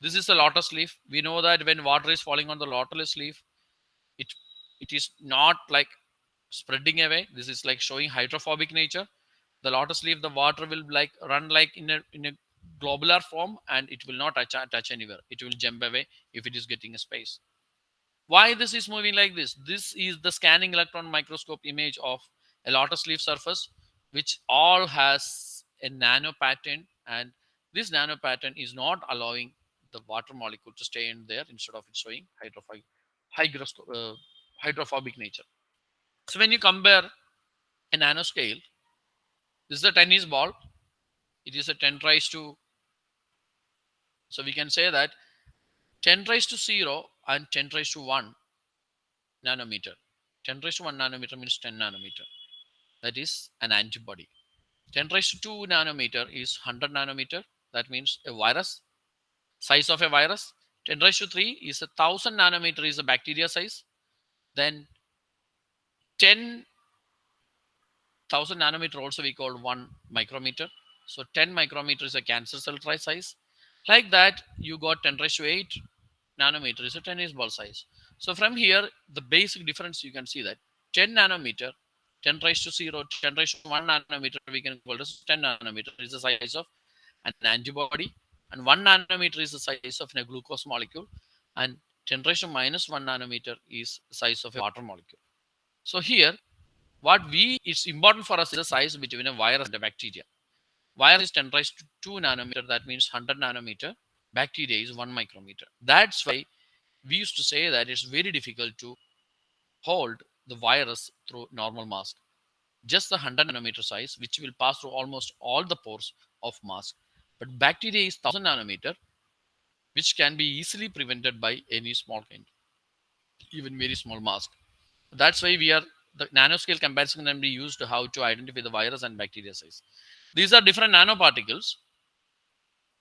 This is the lotus leaf. We know that when water is falling on the lotus leaf, it it is not like spreading away. This is like showing hydrophobic nature. The lotus leaf, the water will like run like in a in a globular form and it will not touch, touch anywhere. It will jump away if it is getting a space. Why this is moving like this? This is the scanning electron microscope image of a lotus leaf surface, which all has a nano pattern and this nano pattern is not allowing the water molecule to stay in there instead of it showing hydrophobic, uh, hydrophobic nature. So when you compare a nanoscale, this is a tennis ball. It is a 10 raised to, so we can say that 10 raised to 0 and 10 raised to 1 nanometer. 10 raised to 1 nanometer means 10 nanometer. That is an antibody. 10 raised to 2 nanometer is 100 nanometer. That means a virus. Size of a virus. 10 raised to 3 is a 1000 nanometer is a bacteria size. Then 10 1000 nanometer also we call 1 micrometer. So 10 micrometer is a cancer cell size. Like that, you got 10 raised to 8 nanometer is a tennis ball size. So from here, the basic difference you can see that 10 nanometer, 10 raised to 0, 10 raised to 1 nanometer, we can call this 10 nanometer is the size of an antibody, and 1 nanometer is the size of a glucose molecule, and 10 raised to minus 1 nanometer is size of a water molecule. So here, what we it's important for us is the size between a virus and a bacteria. Virus is 10 raised to 2 nanometer, that means 100 nanometer. Bacteria is 1 micrometer. That's why we used to say that it's very difficult to hold the virus through normal mask. Just the 100 nanometer size, which will pass through almost all the pores of mask. But bacteria is 1000 nanometer, which can be easily prevented by any small kind, even very small mask. That's why we are the nanoscale comparison can be used to how to identify the virus and bacteria size. These are different nanoparticles.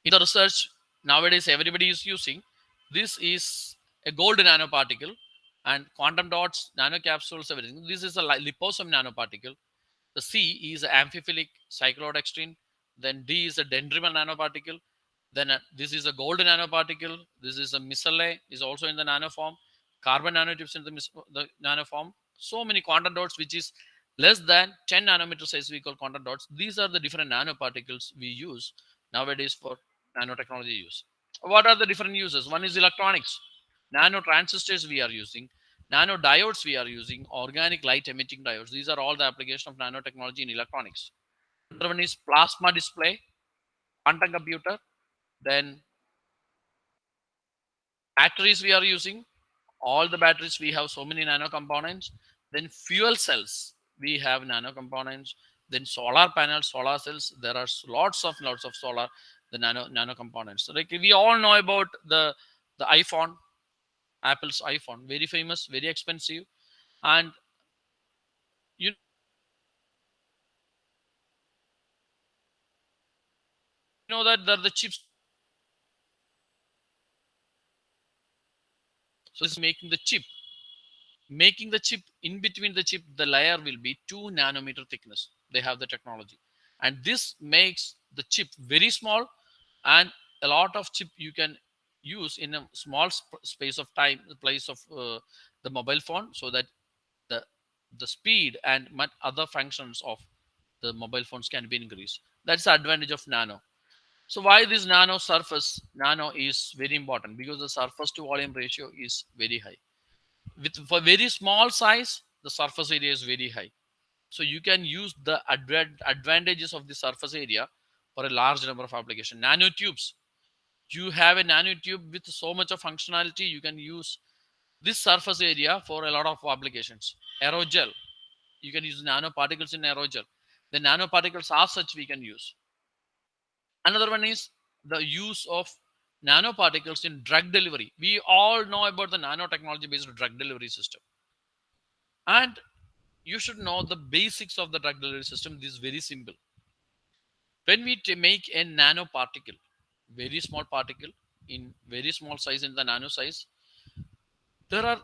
In the research nowadays, everybody is using. This is a gold nanoparticle and quantum dots, nanocapsules, everything. This is a liposome nanoparticle. The C is amphiphilic cyclodextrin. Then D is a dendrimer nanoparticle. Then uh, this is a gold nanoparticle. This is a micelle, is also in the nanoform. Carbon nanotubes in the, the nanoform. So many quantum dots, which is less than 10 nanometer size, we call quantum dots. These are the different nanoparticles we use nowadays for nanotechnology use. What are the different uses? One is electronics. Nano transistors we are using nano diodes we are using organic light emitting diodes these are all the application of nanotechnology in electronics another one is plasma display quantum computer then batteries we are using all the batteries we have so many nano components then fuel cells we have nano components then solar panels solar cells there are lots of lots of solar the nano nano components. Like we all know about the the iphone apple's iphone very famous very expensive and you know that the chips so is making the chip. Making the chip in between the chip the layer will be two nanometer thickness. They have the technology. And this makes the chip very small and a lot of chip you can use in a small sp space of time the place of uh, the mobile phone so that the the speed and other functions of the mobile phones can be increased. That's the advantage of nano so why this nano surface? Nano is very important because the surface to volume ratio is very high. With for very small size the surface area is very high. So you can use the adv advantages of the surface area for a large number of applications nanotubes. You have a nanotube with so much of functionality you can use this surface area for a lot of applications. Aerogel. You can use nanoparticles in aerogel. The nanoparticles are such we can use another one is the use of nanoparticles in drug delivery. We all know about the nanotechnology based drug delivery system. And you should know the basics of the drug delivery system. This is very simple. When we make a nanoparticle very small particle in very small size in the nano size there are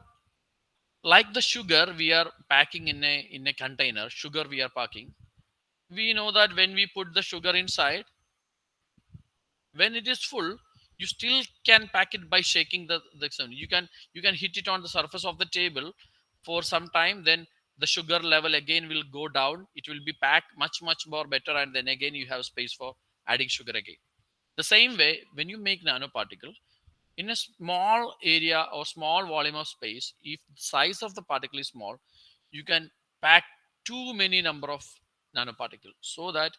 like the sugar we are packing in a in a container sugar we are packing we know that when we put the sugar inside when it is full you still can pack it by shaking the, the you can you can hit it on the surface of the table for some time then the sugar level again will go down. It will be packed much much more better and then again you have space for adding sugar again. The same way, when you make nanoparticle, in a small area or small volume of space, if the size of the particle is small, you can pack too many number of nanoparticles so that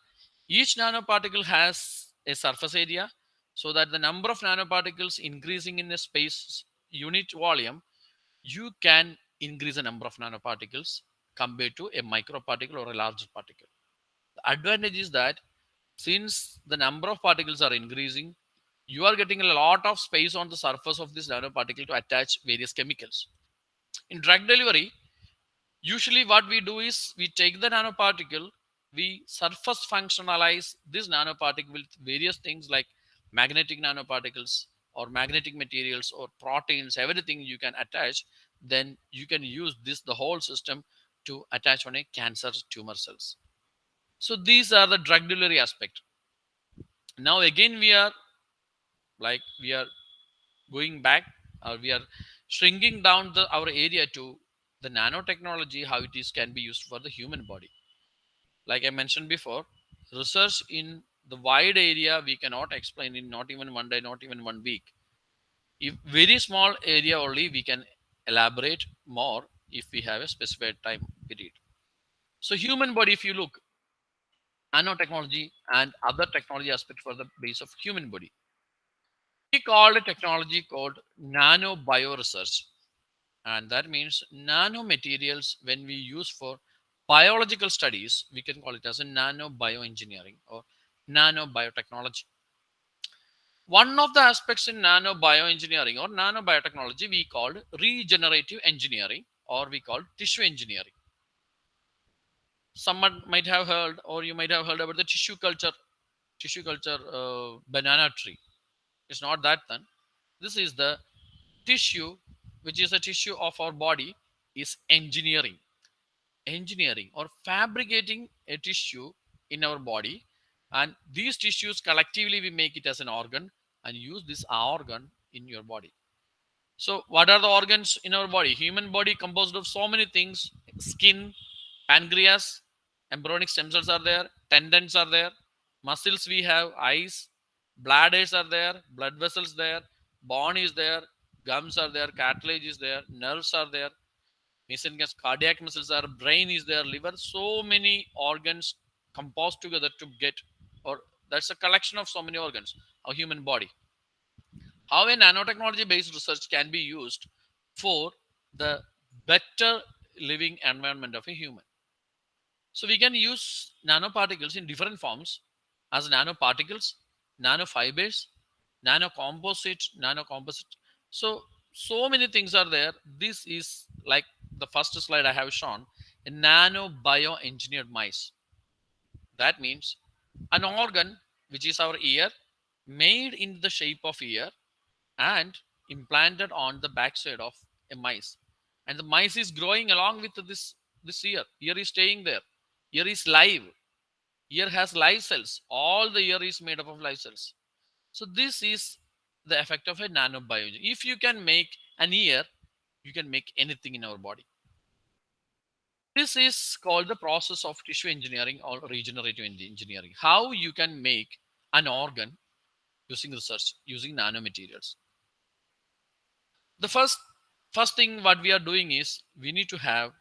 each nanoparticle has a surface area so that the number of nanoparticles increasing in a space unit volume, you can increase the number of nanoparticles compared to a microparticle or a larger particle. The advantage is that since the number of particles are increasing, you are getting a lot of space on the surface of this nanoparticle to attach various chemicals. In drug delivery, usually what we do is we take the nanoparticle, we surface functionalize this nanoparticle with various things like magnetic nanoparticles or magnetic materials or proteins, everything you can attach, then you can use this, the whole system to attach on a cancer tumor cells. So these are the drug delivery aspect. Now again we are like we are going back or we are shrinking down the our area to the nanotechnology, how it is can be used for the human body. Like I mentioned before, research in the wide area we cannot explain in not even one day, not even one week. If very small area only we can elaborate more if we have a specified time period. So human body, if you look, nanotechnology and other technology aspect for the base of human body. We called a technology called nanobioresearch. And that means nanomaterials when we use for biological studies, we can call it as a nanobioengineering or nanobiotechnology. One of the aspects in nanobioengineering or nanobiotechnology we called regenerative engineering or we call tissue engineering. Someone might have heard or you might have heard about the tissue culture tissue culture uh, banana tree. It's not that then. This is the tissue which is a tissue of our body is engineering engineering or fabricating a tissue in our body. And these tissues collectively we make it as an organ and use this organ in your body. So what are the organs in our body? Human body composed of so many things skin pancreas embryonic stem cells are there tendons are there muscles we have eyes bladders are there blood vessels there bone is there gums are there cartilage is there nerves are there mesenchymes cardiac muscles are brain is there liver so many organs composed together to get or that's a collection of so many organs a human body how a nanotechnology based research can be used for the better living environment of a human so we can use nanoparticles in different forms as nanoparticles, nanofibers, nanocomposite, nanocomposite. So, so many things are there. This is like the first slide I have shown, a nano bioengineered mice. That means an organ, which is our ear, made in the shape of ear and implanted on the backside of a mice. And the mice is growing along with this, this ear. Ear is staying there ear is live ear has live cells all the ear is made up of live cells so this is the effect of a nanobiology if you can make an ear you can make anything in our body this is called the process of tissue engineering or regenerative engineering. How you can make an organ using research using nanomaterials. The first first thing what we are doing is we need to have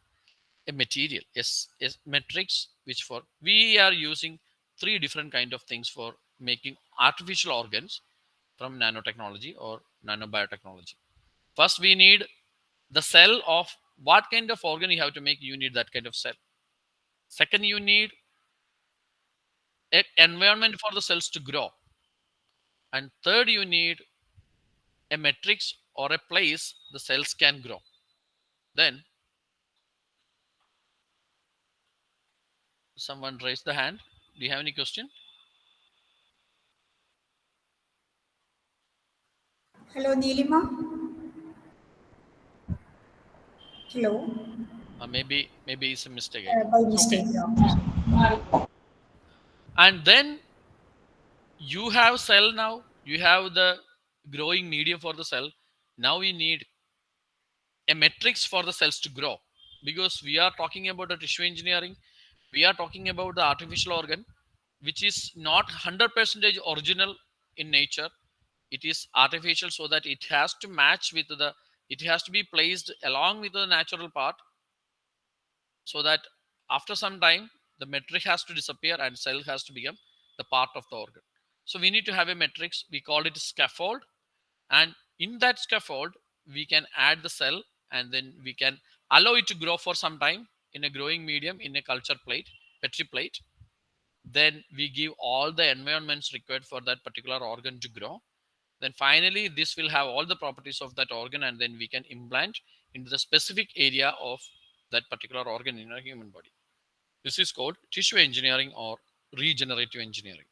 a material yes yes matrix which for we are using three different kind of things for making artificial organs from nanotechnology or nanobiotechnology. First we need the cell of what kind of organ you have to make you need that kind of cell. Second you need an environment for the cells to grow. And third you need a matrix or a place the cells can grow. Then someone raised the hand. Do you have any question? Hello, Nilima. Hello. uh, maybe maybe it's a mistake. Uh, by mistake. and then you have cell now. You have the growing medium for the cell. Now we need a matrix for the cells to grow because we are talking about a tissue engineering. We are talking about the artificial organ which is not 100% original in nature. It is artificial so that it has to match with the it has to be placed along with the natural part so that after some time the matrix has to disappear and cell has to become the part of the organ. So we need to have a matrix. We call it scaffold. And in that scaffold we can add the cell and then we can allow it to grow for some time in a growing medium in a culture plate petri plate. Then we give all the environments required for that particular organ to grow then finally this will have all the properties of that organ and then we can implant into the specific area of that particular organ in a human body. This is called tissue engineering or regenerative engineering.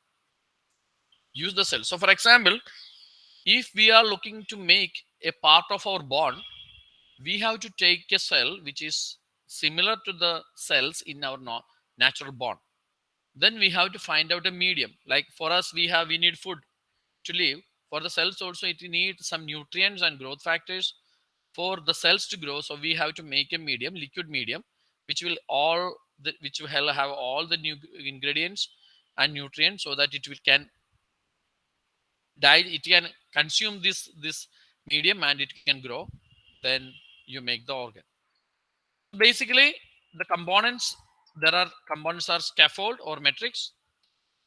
Use the cell. So for example if we are looking to make a part of our bone we have to take a cell which is similar to the cells in our natural bone then we have to find out a medium. Like for us we have we need food to live for the cells also it needs some nutrients and growth factors. For the cells to grow so we have to make a medium liquid medium which will all the, which will have all the new ingredients and nutrients so that it will can die it can consume this this medium and it can grow. Then you make the organ. Basically the components there are components are scaffold or matrix.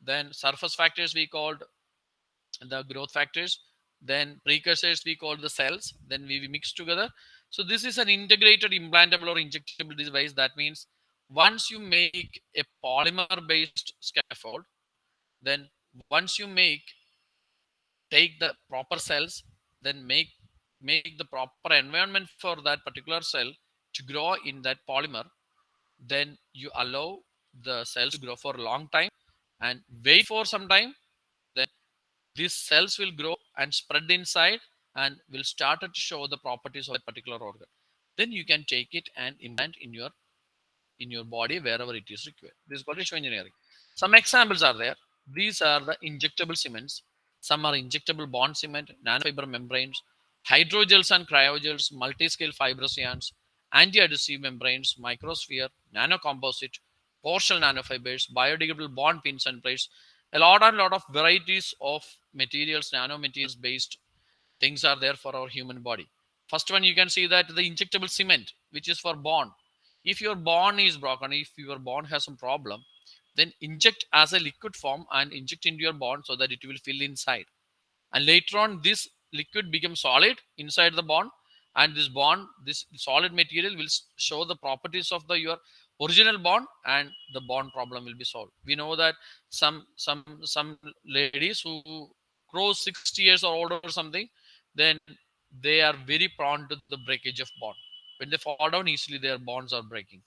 Then surface factors we called the growth factors. Then precursors we call the cells. Then we mix together. So this is an integrated implantable or injectable device. That means once you make a polymer based scaffold then once you make take the proper cells then make make the proper environment for that particular cell to grow in that polymer then you allow the cells to grow for a long time and wait for some time these cells will grow and spread inside and will start to show the properties of a particular organ. Then you can take it and implant in your in your body wherever it is required. This is called tissue engineering. Some examples are there. These are the injectable cements. Some are injectable bond cement nanofiber membranes hydrogels and cryogels multi-scale fibrous yarns anti-adhesive membranes microsphere nanocomposite partial nanofibers biodegradable bond pins and plates a lot and lot of varieties of materials nanomaterials based things are there for our human body first one you can see that the injectable cement which is for bone. if your bone is broken if your bone has some problem then inject as a liquid form and inject into your bone so that it will fill inside and later on this liquid becomes solid inside the bone and this bond this solid material will show the properties of the your original bond and the bond problem will be solved. We know that some some some ladies who grow 60 years or older or something then they are very prone to the breakage of bond. When they fall down easily their bonds are breaking.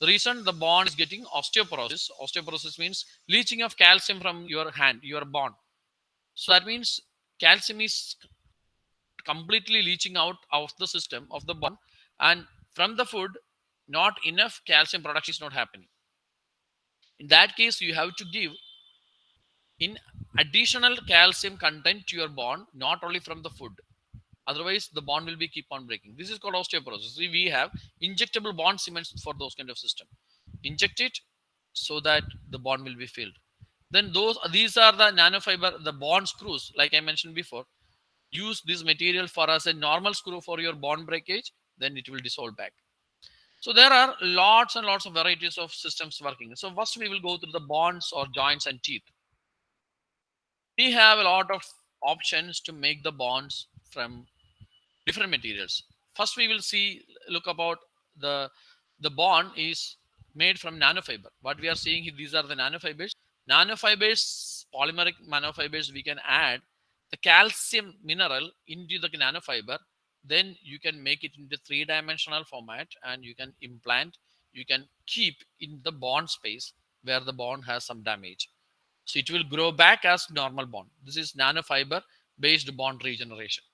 The reason the bond is getting osteoporosis osteoporosis means leaching of calcium from your hand your bond. So that means calcium is completely leaching out of the system of the bond and from the food not enough calcium production is not happening. In that case you have to give in additional calcium content to your bond not only from the food. Otherwise the bond will be keep on breaking. This is called osteoporosis. We have injectable bond cements for those kind of system. Inject it so that the bond will be filled. Then those these are the nanofiber the bond screws like i mentioned before. Use this material for as a normal screw for your bond breakage then it will dissolve back so there are lots and lots of varieties of systems working. So first we will go through the bonds or joints and teeth. We have a lot of options to make the bonds from different materials. First we will see look about the the bond is made from nanofiber. What we are seeing here, these are the nanofibers. Nanofibers polymeric nanofibers we can add the calcium mineral into the nanofiber then you can make it into three dimensional format and you can implant you can keep in the bond space where the bond has some damage. So it will grow back as normal bond. This is nanofiber based bond regeneration.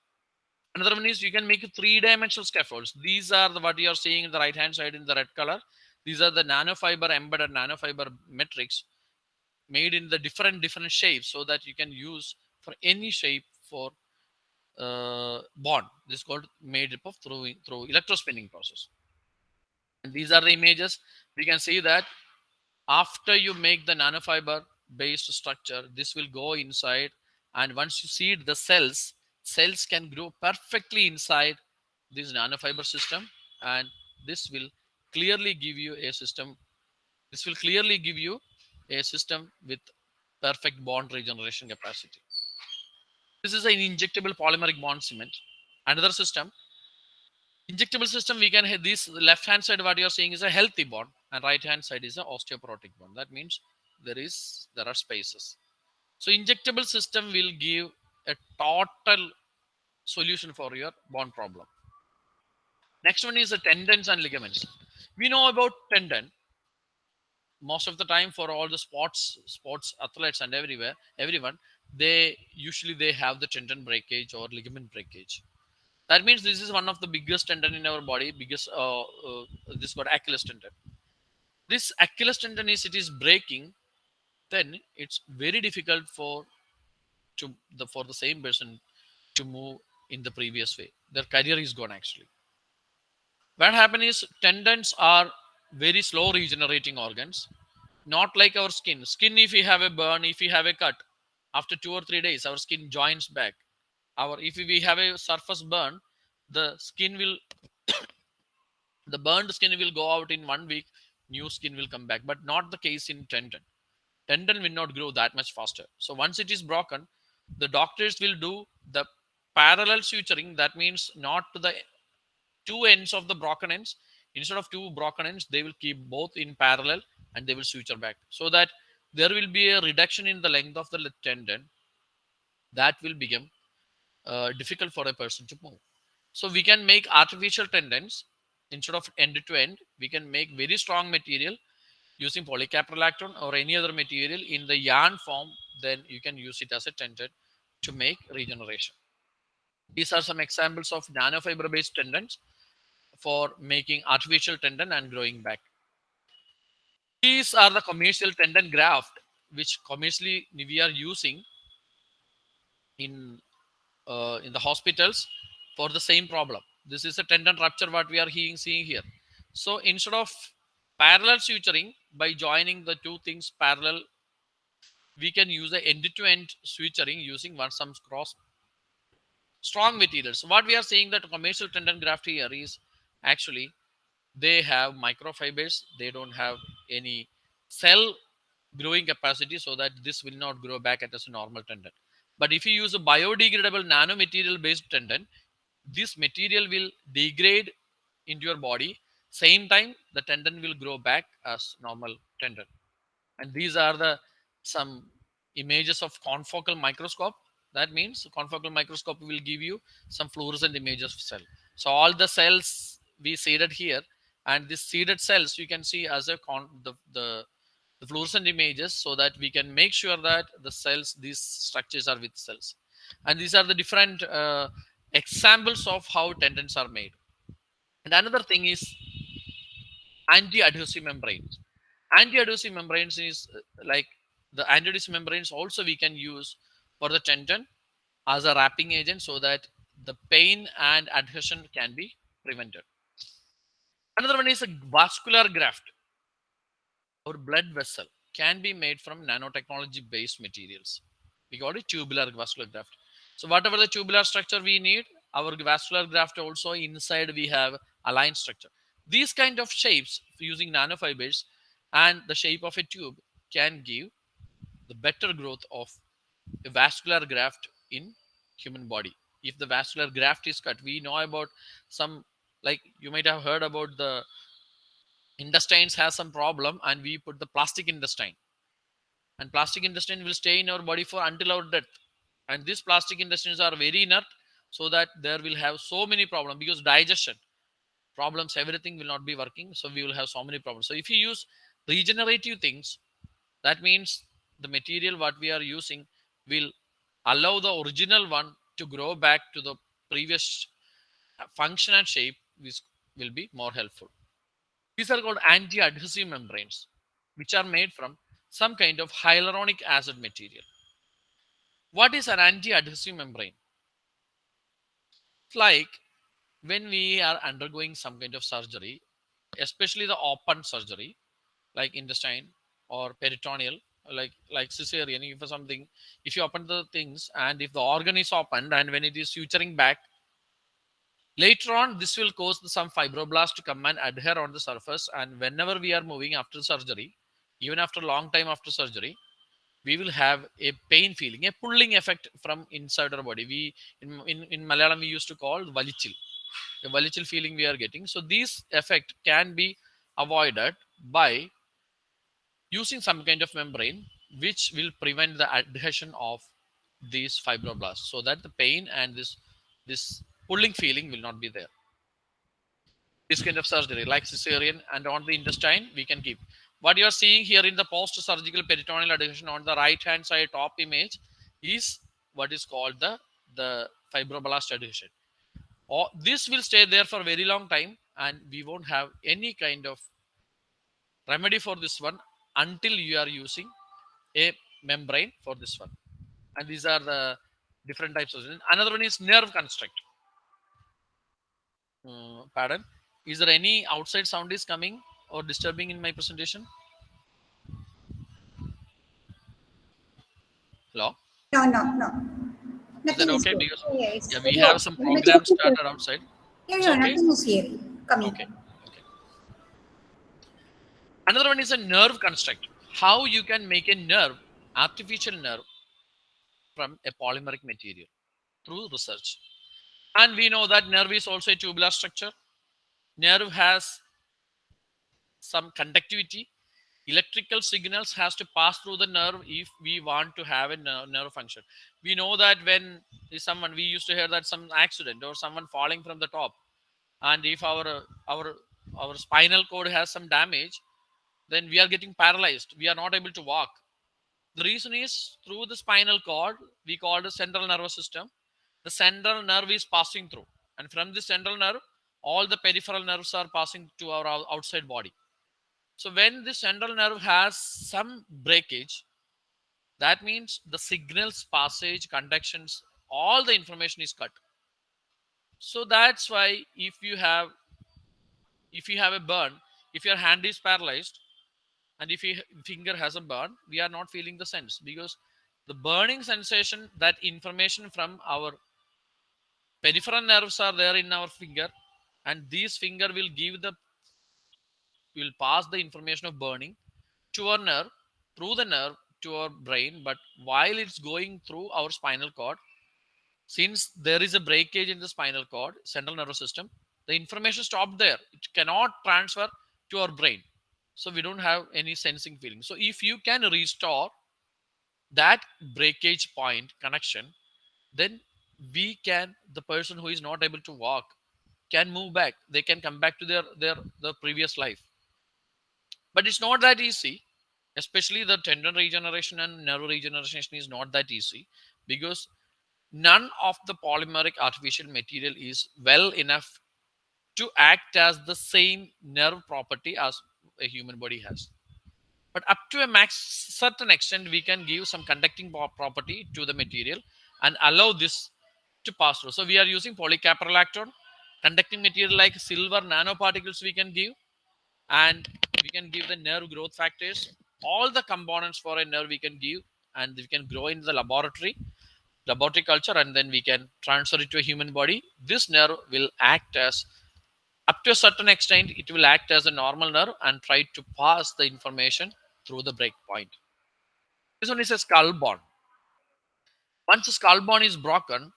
Another one is you can make three dimensional scaffolds. These are the what you are seeing in the right hand side in the red color. These are the nanofiber embedded nanofiber matrix made in the different different shapes so that you can use for any shape for uh, bond. This is called made up of through through electrospinning process. And these are the images. We can see that after you make the nanofiber based structure this will go inside. And once you seed the cells cells can grow perfectly inside this nanofiber system. And this will clearly give you a system this will clearly give you a system with perfect bond regeneration capacity this is an injectable polymeric bond cement. Another system injectable system we can have this left hand side what you're seeing is a healthy bond and right hand side is an osteoporotic bond. That means there is there are spaces. So injectable system will give a total solution for your bond problem. Next one is the tendons and ligaments. We know about tendon. Most of the time for all the sports sports athletes and everywhere everyone they usually they have the tendon breakage or ligament breakage that means this is one of the biggest tendon in our body biggest uh, uh, this got achilles tendon this achilles tendon is it is breaking then it's very difficult for to the for the same person to move in the previous way. Their career is gone actually. What happens is tendons are very slow regenerating organs, not like our skin. Skin, if we have a burn, if we have a cut, after two or three days, our skin joins back. Our if we have a surface burn, the skin will the burned skin will go out in one week, new skin will come back, but not the case in tendon. Tendon will not grow that much faster. So once it is broken, the doctors will do the parallel suturing. That means not to the two ends of the broken ends. Instead of two broken ends, they will keep both in parallel and they will suture back so that there will be a reduction in the length of the tendon that will become uh, difficult for a person to move. So we can make artificial tendons instead of end to end. We can make very strong material using polycaprolactone or any other material in the yarn form. Then you can use it as a tendon to make regeneration. These are some examples of nanofiber based tendons for making artificial tendon and growing back. These are the commercial tendon graft which commercially we are using in uh, in the hospitals for the same problem. This is a tendon rupture what we are seeing here. So instead of parallel suturing by joining the two things parallel, we can use the end-to-end suturing using one some cross strong materials. So what we are saying that commercial tendon graft here is actually they have microfibers. They don't have any cell growing capacity so that this will not grow back as a normal tendon. But if you use a biodegradable nanomaterial based tendon, this material will degrade into your body. Same time, the tendon will grow back as normal tendon. And these are the some images of confocal microscope. That means confocal microscope will give you some fluorescent images of cell. So all the cells we see seeded here and this seeded cells you can see as a con the, the the fluorescent images so that we can make sure that the cells these structures are with cells. And these are the different uh, examples of how tendons are made. And another thing is anti-adhesive membranes. Anti-adhesive membranes is uh, like the anti-adhesive membranes also we can use for the tendon as a wrapping agent so that the pain and adhesion can be prevented another one is a vascular graft our blood vessel can be made from nanotechnology based materials. We call it tubular vascular graft. So whatever the tubular structure we need, our vascular graft also inside we have aligned structure. These kind of shapes using nanofibers and the shape of a tube can give the better growth of a vascular graft in human body. If the vascular graft is cut, we know about some like you might have heard about the intestines has some problem and we put the plastic intestine. And plastic intestine will stay in our body for until our death. And these plastic intestines are very inert so that there will have so many problems because digestion problems everything will not be working so we will have so many problems. So if you use regenerative things that means the material what we are using will allow the original one to grow back to the previous function and shape which will be more helpful these are called anti-adhesive membranes, which are made from some kind of hyaluronic acid material. What is an anti-adhesive membrane? Like when we are undergoing some kind of surgery, especially the open surgery, like intestine or peritoneal, like like cesarean, if something, if you open the things and if the organ is opened and when it is suturing back, Later on, this will cause some fibroblast to come and adhere on the surface. And whenever we are moving after surgery, even after a long time after surgery, we will have a pain feeling, a pulling effect from inside our body. We in, in, in Malayalam we used to call valichil, a valichil feeling we are getting. So this effect can be avoided by using some kind of membrane which will prevent the adhesion of these fibroblasts so that the pain and this this pulling feeling will not be there. This kind of surgery, like cesarean and on the intestine, we can keep. What you are seeing here in the post-surgical peritoneal adhesion on the right-hand side top image is what is called the, the fibroblast adhesion. Or this will stay there for a very long time and we won't have any kind of remedy for this one until you are using a membrane for this one. And these are the different types of another one is nerve construct Uh, pardon. Is there any outside sound is coming or disturbing in my presentation? Hello. No, no, no. Is Nothing is okay? here. Because Yeah, yeah, we yeah, have some programs started outside. yeah, yeah, okay? nothing is here. Coming. Okay. Okay. Another one is a nerve construct. How you can make a nerve, artificial nerve, from a polymeric material through research. And we know that nerve is also a tubular structure. Nerve has some conductivity. Electrical signals has to pass through the nerve if we want to have a nerve, nerve function. We know that when someone we used to hear that some accident or someone falling from the top, and if our our our spinal cord has some damage, then we are getting paralyzed. We are not able to walk. The reason is through the spinal cord, we call the central nervous system. The central nerve is passing through, and from the central nerve, all the peripheral nerves are passing to our outside body. So when the central nerve has some breakage, that means the signals passage, conductions, all the information is cut. So that's why if you have if you have a burn, if your hand is paralyzed, and if your finger has a burn, we are not feeling the sense because the burning sensation, that information from our peripheral nerves are there in our finger, and these finger will give the will pass the information of burning to our nerve through the nerve to our brain. But while it's going through our spinal cord, since there is a breakage in the spinal cord, central nervous system, the information stopped there. It cannot transfer to our brain. So we don't have any sensing feeling. So if you can restore that breakage point connection, then we can, the person who is not able to walk can move back. They can come back to their their their previous life. But it's not that easy, especially the tendon regeneration and nerve regeneration is not that easy because none of the polymeric artificial material is well enough to act as the same nerve property as a human body has but up to a max certain extent we can give some conducting property to the material and allow this to pass through. So we are using polycaprolactone conducting material like silver nanoparticles we can give and we can give the nerve growth factors. All the components for a nerve we can give and we can grow in the laboratory laboratory culture and then we can transfer it to a human body. This nerve will act as up to a certain extent it will act as a normal nerve and try to pass the information through the break point this one is a skull bone. Once the skull bone is broken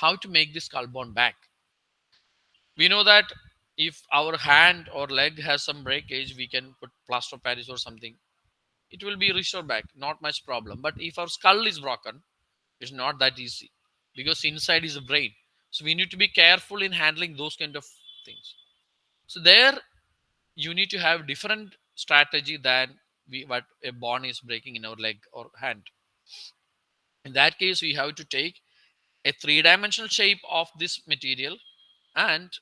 how to make the skull bone back. We know that if our hand or leg has some breakage we can put plaster of paris or something. It will be restored back not much problem. But if our skull is broken it's not that easy because inside is the brain. So we need to be careful in handling those kind of things. So there you need to have different strategy than we what a bone is breaking in our leg or hand. In that case we have to take a three dimensional shape of this material and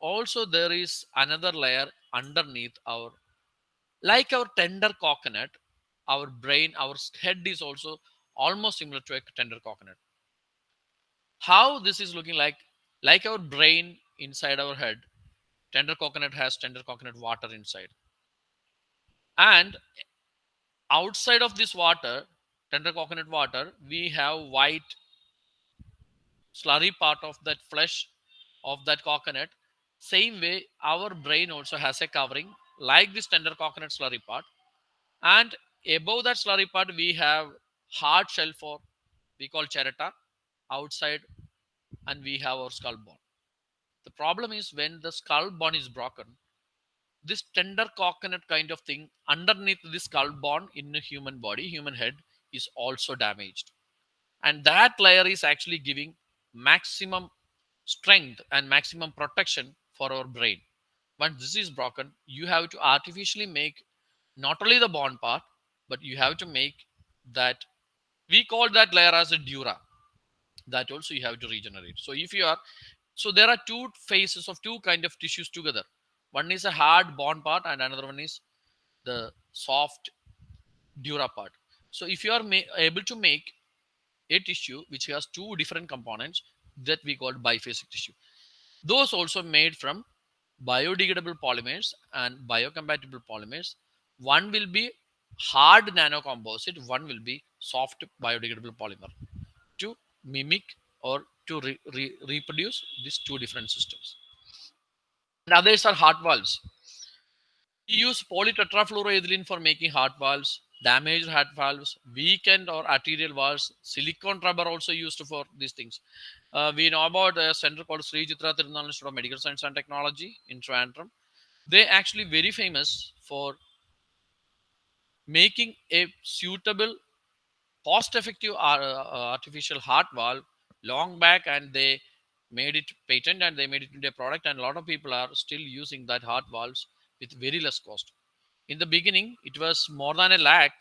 also there is another layer underneath our like our tender coconut our brain our head is also almost similar to a tender coconut. How this is looking like like our brain inside our head tender coconut has tender coconut water inside. And outside of this water tender coconut water we have white slurry part of that flesh of that coconut. Same way our brain also has a covering like this tender coconut slurry part. And above that slurry part we have hard shell for we call cherata outside and we have our skull bone. The problem is when the skull bone is broken this tender coconut kind of thing underneath the skull bone in a human body human head is also damaged. And that layer is actually giving maximum strength and maximum protection for our brain. Once this is broken you have to artificially make not only the bone part but you have to make that we call that layer as a dura. That also you have to regenerate. So if you are so there are two phases of two kind of tissues together. One is a hard bone part and another one is the soft dura part. So if you are able to make a tissue which has two different components that we call biphasic tissue. Those also made from biodegradable polymers and biocompatible polymers. One will be hard nanocomposite one will be soft biodegradable polymer to mimic or to re- re- reproduce these two different systems. And others are heart valves. We use polytetrafluoroethylene for making heart valves damaged heart valves weakened or arterial valves silicone rubber also used for these things uh, we know about a center called Sri Chitra Tirunal Institute of Medical Science and Technology in Trivandrum. They actually very famous for making a suitable, cost-effective uh, uh, artificial heart valve long back, and they made it patent and they made it into a product, and a lot of people are still using that heart valves with very less cost. In the beginning, it was more than a lakh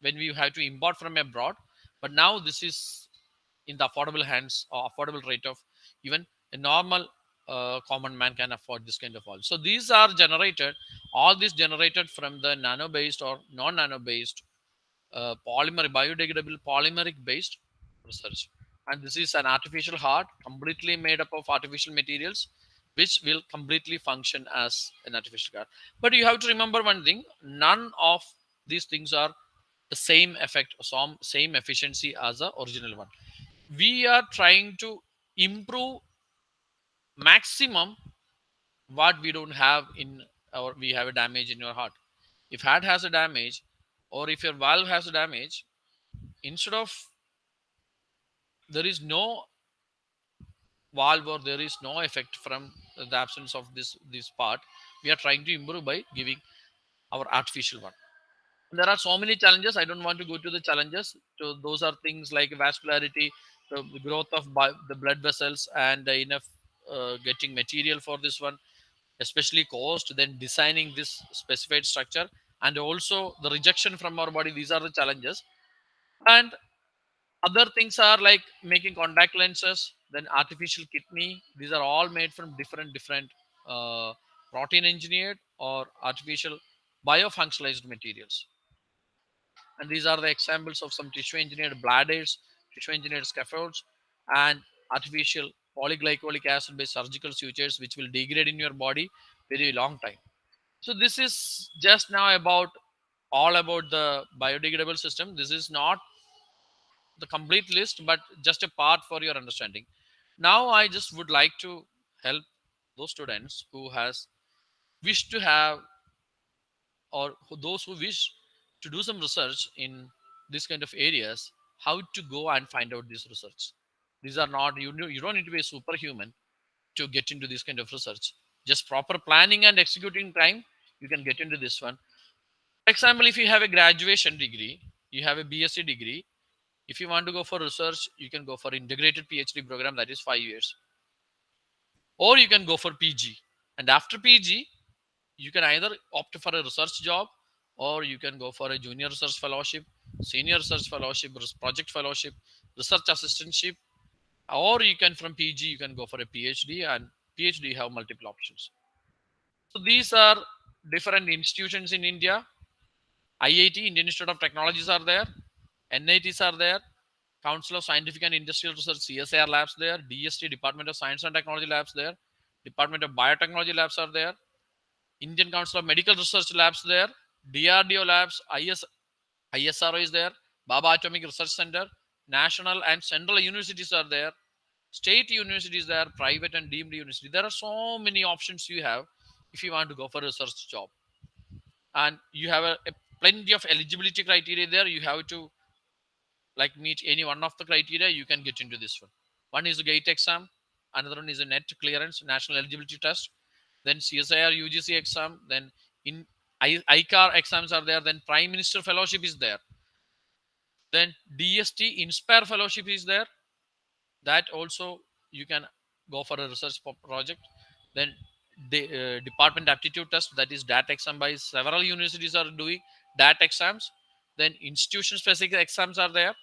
when we have to import from abroad, but now this is in the affordable hands or affordable rate of even a normal uh, common man can afford this kind of all So these are generated, all this generated from the nano based or non nano based uh, polymer, biodegradable polymeric based research. And this is an artificial heart completely made up of artificial materials, which will completely function as an artificial heart. But you have to remember one thing none of these things are the same effect, some same efficiency as the original one we are trying to improve maximum what we don't have in our we have a damage in your heart if heart has a damage or if your valve has a damage instead of there is no valve or there is no effect from the absence of this this part we are trying to improve by giving our artificial one. There are so many challenges. I don't want to go to the challenges. So those are things like vascularity the growth of the blood vessels and enough uh, getting material for this one especially cost then designing this specified structure and also the rejection from our body. These are the challenges. And other things are like making contact lenses then artificial kidney. These are all made from different different uh, protein engineered or artificial biofunctionalized materials. And these are the examples of some tissue engineered bladders tissue engineered scaffolds and artificial polyglycolic acid based surgical sutures which will degrade in your body very long time. So this is just now about all about the biodegradable system. This is not the complete list but just a part for your understanding. Now i just would like to help those students who has wished to have or those who wish to do some research in this kind of areas how to go and find out this research. These are not you you don't need to be a superhuman to get into this kind of research. Just proper planning and executing time you can get into this one. For example if you have a graduation degree you have a bsc degree if you want to go for research you can go for integrated phd program that is five years. Or you can go for pg and after pg you can either opt for a research job or you can go for a junior research fellowship senior research fellowship project fellowship research assistantship. Or you can from pg you can go for a phd and phd have multiple options. So these are different institutions in india. Iit indian institute of technologies are there nits are there. Council of scientific and industrial research csir labs there. Dst department of science and technology labs there. Department of biotechnology labs are there. Indian council of medical research labs there. Drdo labs is isro is there. Bhabha atomic research center. National and central universities are there. State universities there private and deemed university. There are so many options you have if you want to go for a research job. And you have a, a plenty of eligibility criteria there. You have to like meet any one of the criteria you can get into this one. One is a gate exam another one is a net clearance national eligibility test then csir ugc exam then in ICAR exams are there then prime minister fellowship is there then dst inspire fellowship is there. That also you can go for a research project. Then the uh, department aptitude test that is dat exam by several universities are doing dat exams then institution specific exams are there.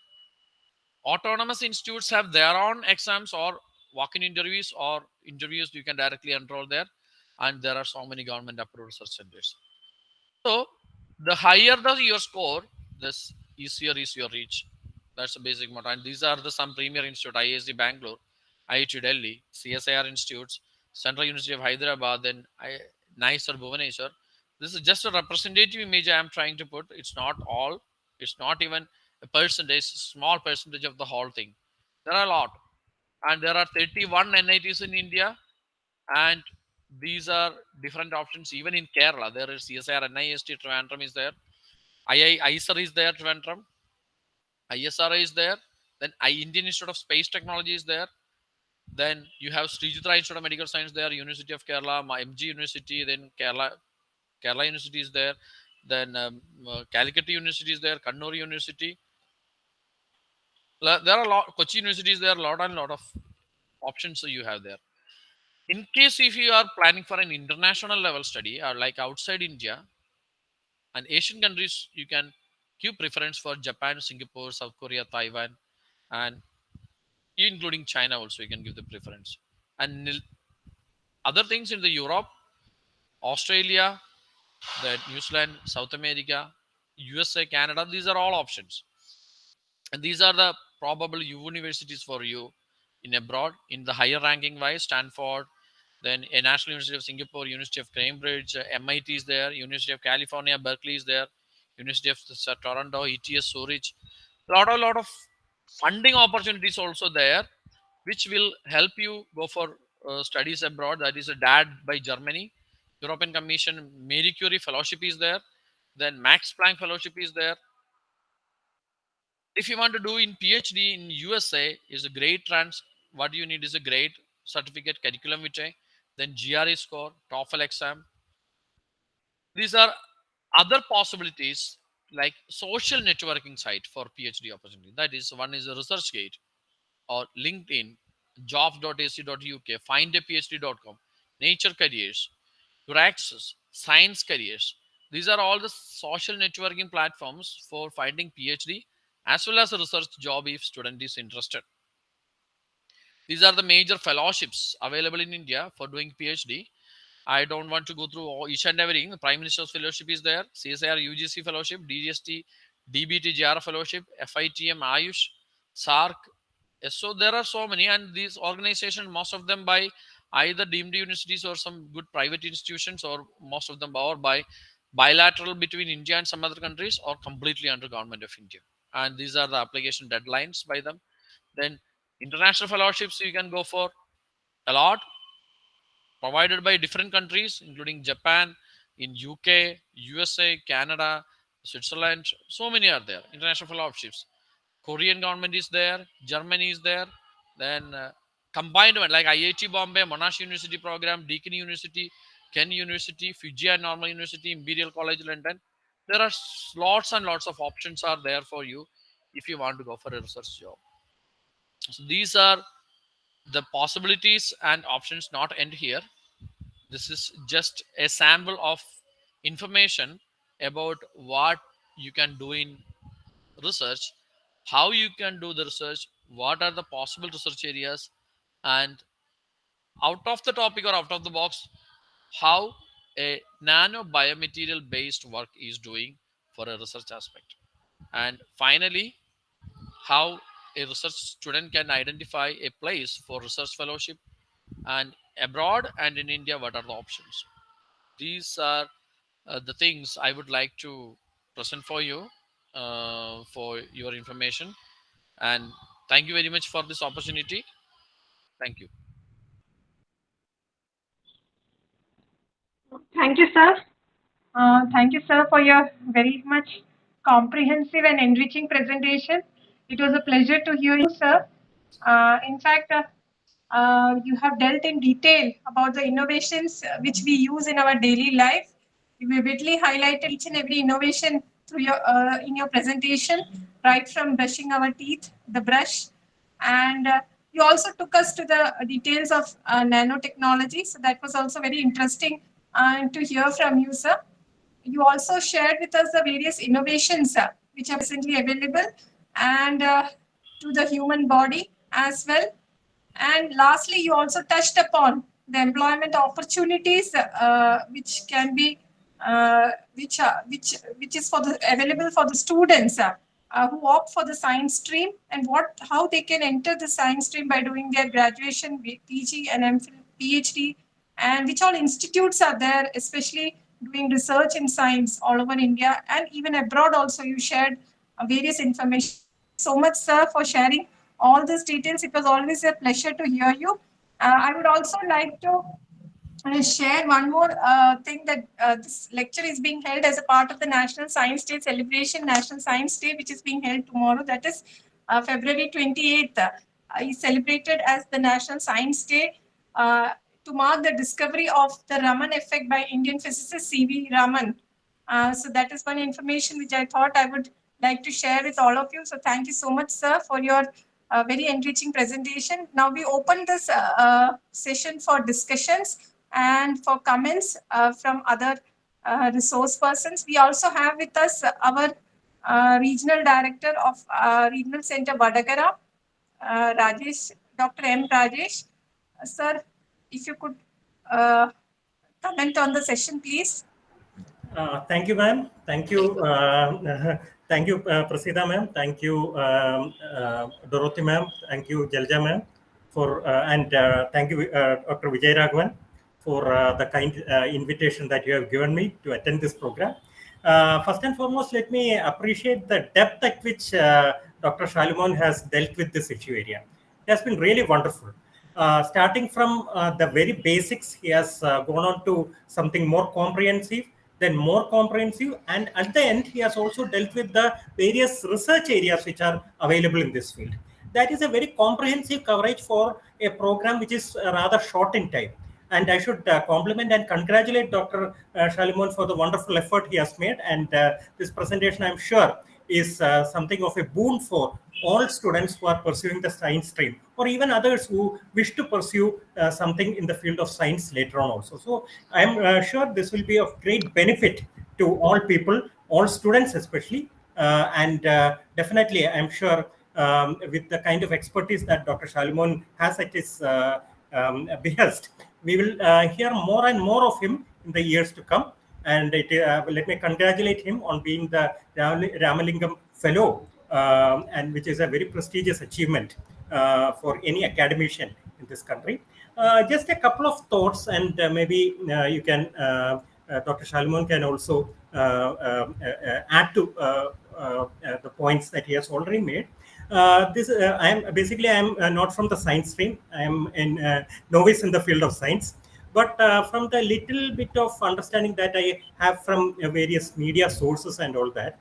Autonomous institutes have their own exams or walk-in interviews or interviews you can directly enroll there. And there are so many government approved research centers. So the higher the your score this easier is your reach. That's the basic motto. And these are the some premier institute IISc bangalore iit delhi csir institutes Central University of Hyderabad, then I, nice or. This is just a representative image I am trying to put. It's not all. It's not even a percentage, small percentage of the whole thing. There are a lot. And there are 31 NITs in India. And these are different options. Even in Kerala, there is CSIR, NIST, Trivandrum is there. II, ISER is there, Trivandrum. ISRO is there. Then Indian Institute of Space Technology is there. Then you have Sri Srijitra Institute of Medical Science there, University of Kerala, MG University, then Kerala, Kerala University is there. Then um, uh, Calicut University is there, Kannur University. There are a lot, Kochi University is there, a lot and lot of options you have there. In case if you are planning for an international level study or like outside India and Asian countries, you can give preference for Japan, Singapore, South Korea, Taiwan, and including China also you can give the preference. And other things in the Europe, Australia, the New Zealand, South America, USA, Canada, these are all options. And these are the probable universities for you in abroad in the higher ranking wise, Stanford, then a National University of Singapore, University of Cambridge, uh, MIT is there, University of California, Berkeley is there, University of uh, Toronto, ETH, Zurich. A lot, a lot of funding opportunities also there, which will help you go for uh, studies abroad. That is a DAAD by Germany, European Commission, Marie Curie Fellowship is there, then Max Planck Fellowship is there. If you want to do in PhD in USA, is a great trans. What you need is a great certificate, curriculum vitae, then GRE score, TOEFL exam. These are other possibilities like social networking site for PhD opportunity. That is one is a ResearchGate or LinkedIn, jobs.ac.uk, findaphd.com, Nature Careers, EURAXESS, Science Careers. These are all the social networking platforms for finding PhD as well as a research job if student is interested. These are the major fellowships available in India for doing PhD. I don't want to go through all, each and everything. The Prime Minister's Fellowship is there, CSIR UGC Fellowship, DGST, DBT GR Fellowship, FITM Ayush, SARC. So there are so many, and these organizations, most of them by either deemed universities or some good private institutions, or most of them are by bilateral between India and some other countries, or completely under government of India. And these are the application deadlines by them. Then international fellowships you can go for a lot provided by different countries including japan in uk usa canada switzerland so many are there international fellowships korean government is there germany is there then uh, combined one like iit bombay monash university program deakin university ken university fujian normal university imperial college london there are lots and lots of options are there for you if you want to go for a research job so these are the possibilities and options not end here. This is just a sample of information about what you can do in research, how you can do the research, what are the possible research areas, and out of the topic or out of the box, how a nano biomaterial based work is doing for a research aspect. And finally, how a research student can identify a place for research fellowship and abroad and in India, what are the options? These are uh, the things I would like to present for you uh, for your information. And thank you very much for this opportunity. Thank you. Thank you, sir. Uh, thank you, sir, for your very much comprehensive and enriching presentation. It was a pleasure to hear you, sir. Uh, in fact, uh, uh, you have dealt in detail about the innovations uh, which we use in our daily life. You vividly highlighted each and every innovation through your uh, in your presentation, right from brushing our teeth, the brush, and you also took us to the details of nanotechnology. So that was also very interesting to hear from you, sir. You also shared with us the various innovations which are presently available and uh, to the human body as well. And lastly, you also touched upon the employment opportunities uh, which can be uh, which are which which is for the available for the students uh, uh, who opt for the science stream and what how they can enter the science stream by doing their graduation PG and MPhil, PhD and which all institutes are there, especially doing research in science all over India and even abroad also you shared uh, various information. So much, sir, for sharing all these details. It was always a pleasure to hear you. Uh, I would also like to uh, share one more uh, thing that uh, this lecture is being held as a part of the National Science Day celebration, National Science Day, which is being held tomorrow. That is uh, February 28th. Uh, is celebrated as the National Science Day uh, to mark the discovery of the Raman effect by Indian physicist C.V. Raman. Uh, so that is one information which I thought I would like to share with all of you. So thank you so much, sir, for your very enriching presentation. Now we open this session for discussions and for comments uh, from other uh, resource persons. We also have with us our uh, regional director of Regional Center Vadagara, Rajesh, Dr. M. Rajesh. Sir, if you could comment on the session, please. Uh, thank you, ma'am. Thank you. Uh, thank you, uh, Prasida, ma'am. Thank you, um, uh, Dorothy, ma'am. Thank you, Jalja, ma'am. For and thank you, Dr. Vijay Raghavan, for uh, the kind uh, invitation that you have given me to attend this program. Uh, first and foremost, let me appreciate the depth at which uh, Dr. Shalumon has dealt with this issue area. It has been really wonderful. Uh, starting from uh, the very basics, he has gone on to something more comprehensive, then more comprehensive, and at the end, he has also dealt with the various research areas which are available in this field. That is a very comprehensive coverage for a program which is rather short in time. And I should uh, compliment and congratulate Dr. Uh, Shalumon for the wonderful effort he has made. And uh, this presentation, I'm sure, is uh, something of a boon for all students who are pursuing the science stream or even others who wish to pursue uh, something in the field of science later on also. So I'm uh, sure this will be of great benefit to all people, all students especially. Uh, and uh, definitely, I'm sure um, with the kind of expertise that Dr. Shalumon has at his uh, um, behest, we will uh, hear more and more of him in the years to come. And it, uh, let me congratulate him on being the Ram- Ramalingam Fellow, um, and which is a very prestigious achievement uh, for any academician in this country. Uh, just a couple of thoughts, and uh, maybe you can, Dr. Shalumon can also um, add to the points that he has already made. Uh, this uh, I am basically I am uh, not from the science stream. I am in uh, novice in the field of science, but uh, from the little bit of understanding that I have from uh, various media sources and all that,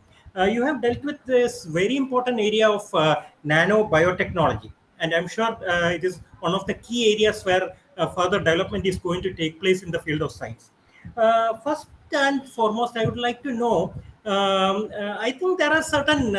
you have dealt with this very important area of nano biotechnology, and I'm sure it is one of the key areas where further development is going to take place in the field of science. First and foremost, I would like to know. Um, I think there are certain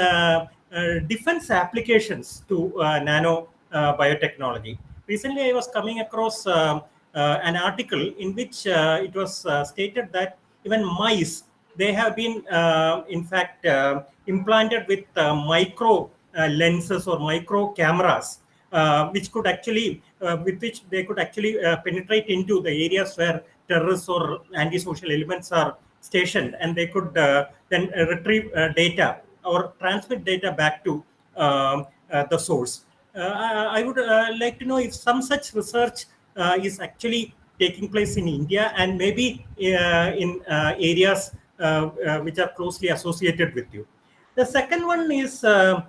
defense applications to uh, nano uh, biotechnology. Recently, I was coming across um, uh, an article in which uh, it was uh, stated that even mice they have been, uh, in fact, uh, implanted with uh, micro uh, lenses or micro cameras, uh, which could actually, uh, with which they could actually uh, penetrate into the areas where terrorists or antisocial elements are stationed, and they could uh, then uh, retrieve uh, data or transmit data back to um, uh, the source. Uh, I I would uh, like to know if some such research is actually taking place in India and maybe in areas which are closely associated with you. The second one is, uh,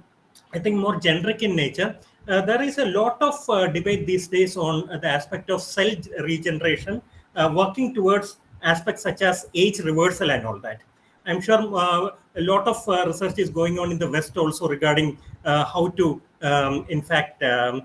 I think, more generic in nature. Uh, there is a lot of uh, debate these days on the aspect of cell regeneration, working towards aspects such as age reversal and all that. I'm sure uh, a lot of uh, research is going on in the West also regarding uh, how to, um, in fact, um,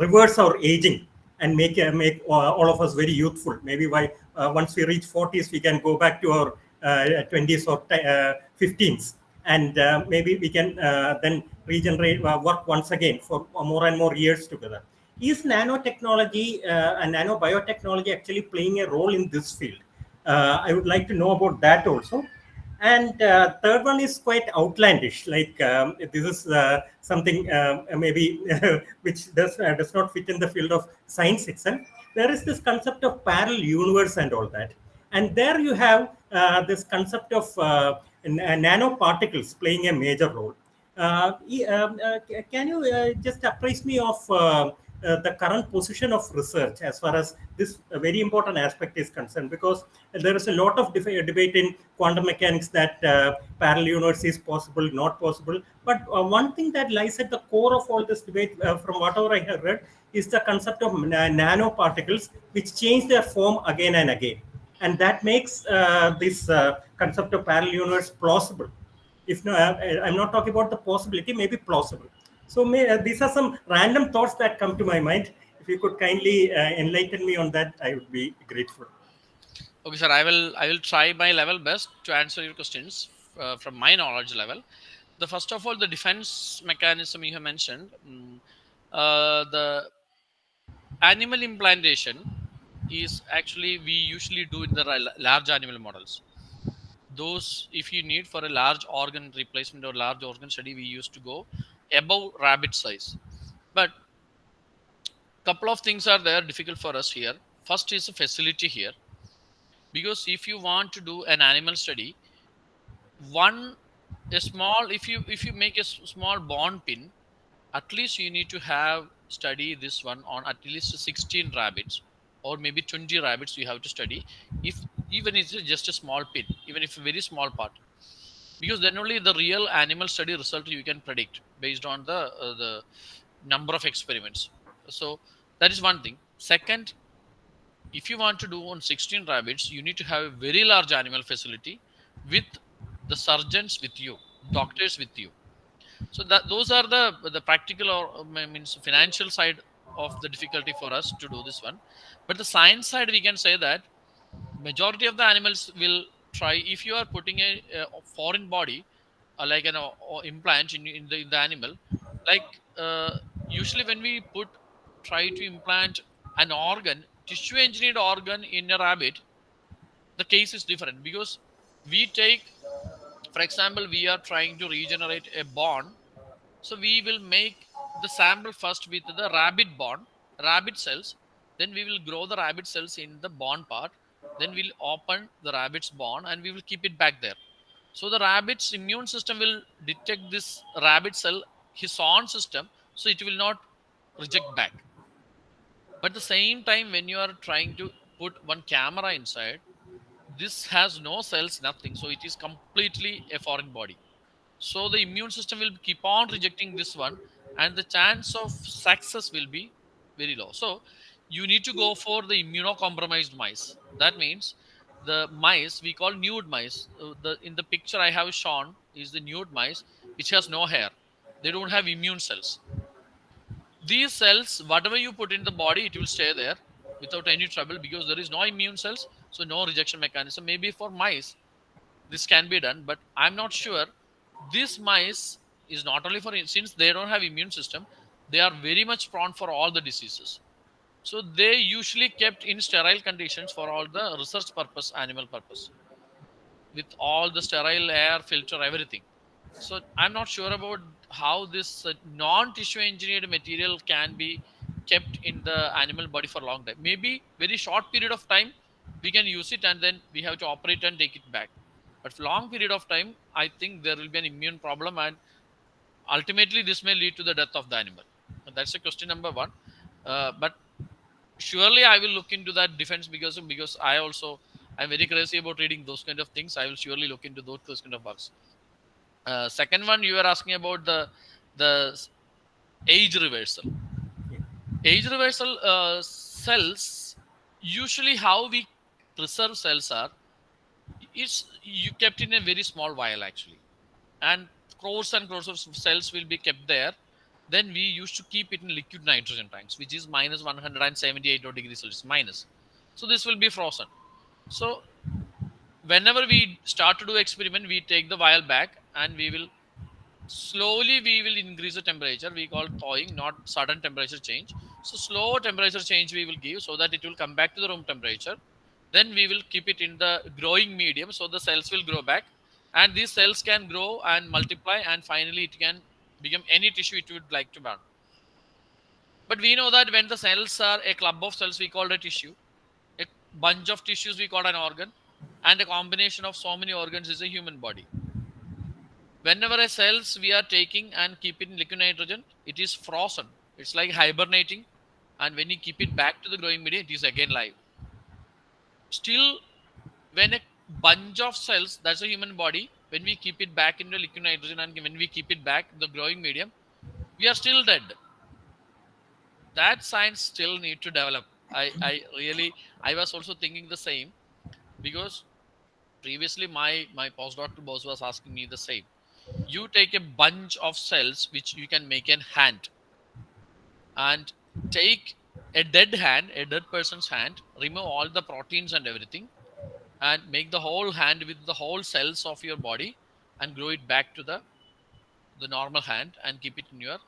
reverse our aging and make make all of us very youthful. Maybe by once we reach 40s, we can go back to our uh, 20s or t- uh, 15s, and uh, maybe we can uh, then regenerate uh, work once again for more and more years together. Is nanotechnology and nanobiotechnology actually playing a role in this field? I would like to know about that also. And uh, third one is quite outlandish. Like um, this is uh, something uh, maybe which does uh, does not fit in the field of science itself. There is this concept of parallel universe and all that. And there you have uh, this concept of uh, nanoparticles playing a major role. Um, can you just apprise me of uh, uh, the current position of research as far as this uh, very important aspect is concerned because there is a lot of def- debate in quantum mechanics that uh, parallel universe is possible not possible. But uh, one thing that lies at the core of all this debate uh, from whatever i have read is the concept of na- nanoparticles which change their form again and again. And that makes uh, this uh, concept of parallel universe plausible. If no I- i'm not talking about the possibility maybe plausible so may, uh, these are some random thoughts that come to my mind. If you could kindly uh, enlighten me on that, I would be grateful. Okay, sir. I will I will try my level best to answer your questions uh, from my knowledge level. The first of all, the defense mechanism you have mentioned, uh, the animal implantation is actually we usually do in the large animal models. Those, if you need for a large organ replacement or large organ study, we used to go above rabbit size. But couple of things are there difficult for us here. First is the facility here because if you want to do an animal study one a small if you if you make a small bond pin at least you need to have study this one on at least 16 rabbits or maybe 20 rabbits you have to study if even it's just a small pin even if a very small part because then only the real animal study result you can predict based on the uh, the number of experiments. So that is one thing. Second if you want to do on 16 rabbits you need to have a very large animal facility with the surgeons with you doctors with you. So that those are the the practical or I means financial side of the difficulty for us to do this one. But the science side we can say that majority of the animals will try if you are putting a, a foreign body uh, like an uh, implant in, in the in the animal like uh, usually when we put try to implant an organ tissue engineered organ in a rabbit the case is different because we take for example we are trying to regenerate a bone so we will make the sample first with the rabbit bone rabbit cells then we will grow the rabbit cells in the bone part then we'll open the rabbit's bone and we will keep it back there. So the rabbit's immune system will detect this rabbit cell his own system so it will not reject back. But the same time when you are trying to put one camera inside this has no cells nothing. So it is completely a foreign body. So the immune system will keep on rejecting this one and the chance of success will be very low. So you need to go for the immunocompromised mice. That means the mice we call nude mice. Uh, the in the picture i have shown is the nude mice which has no hair. They don't have immune cells. These cells whatever you put in the body it will stay there without any trouble because there is no immune cells so no rejection mechanism. Maybe for mice this can be done but i'm not sure. This mice is not only for since they don't have immune system they are very much prone for all the diseases so they usually kept in sterile conditions for all the research purpose animal purpose with all the sterile air filter everything. So i'm not sure about how this uh, non-tissue engineered material can be kept in the animal body for a long time. Maybe very short period of time we can use it and then we have to operate and take it back. But for long period of time i think there will be an immune problem and ultimately this may lead to the death of the animal. That's a question number one. Uh, but surely i will look into that defense because because i also i'm very crazy about reading those kind of things. I will surely look into those, those kind of bugs. Uh, second one you were asking about the the age reversal. Age reversal uh, cells usually how we preserve cells are it's you kept in a very small vial actually. And crores and crores of cells will be kept there then we used to keep it in liquid nitrogen tanks which is minus 178 degrees celsius minus. So this will be frozen. So whenever we start to do experiment we take the vial back and we will slowly we will increase the temperature. We call thawing not sudden temperature change. So slow temperature change we will give so that it will come back to the room temperature. Then we will keep it in the growing medium so the cells will grow back. And these cells can grow and multiply and finally it can become any tissue it would like to burn. But we know that when the cells are a club of cells we call it a tissue. A bunch of tissues we call an organ and a combination of so many organs is a human body. Whenever a cells we are taking and keep it in liquid nitrogen it is frozen. It's like hibernating and when you keep it back to the growing medium, it is again live. Still, when a bunch of cells, that's a human body, when we keep it back into liquid nitrogen and when we keep it back the growing medium, we are still dead. That science still need to develop. I, I really, I was also thinking the same because previously my my postdoctoral boss was asking me the same. You take a bunch of cells which you can make a hand and take a dead hand, a dead person's hand, remove all the proteins and everything, and make the whole hand with the whole cells of your body and grow it back to the the normal hand and keep it in your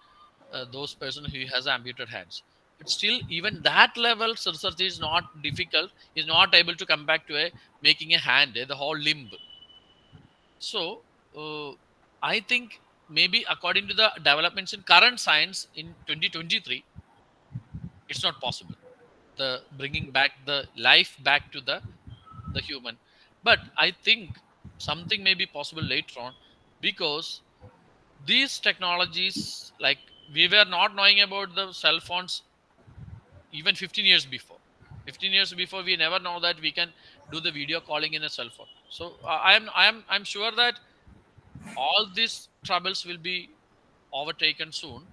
uh, those person who has amputated hands. But still even that level research is not difficult is not able to come back to a making a hand eh, the whole limb. So uh, i think maybe according to the developments in current science in 2023 it's not possible. The bringing back the life back to the the human. But i think something may be possible later on because these technologies like we were not knowing about the cell phones even 15 years before. 15 years before we never know that we can do the video calling in a cell phone. So uh, i am i am i'm sure that all these troubles will be overtaken soon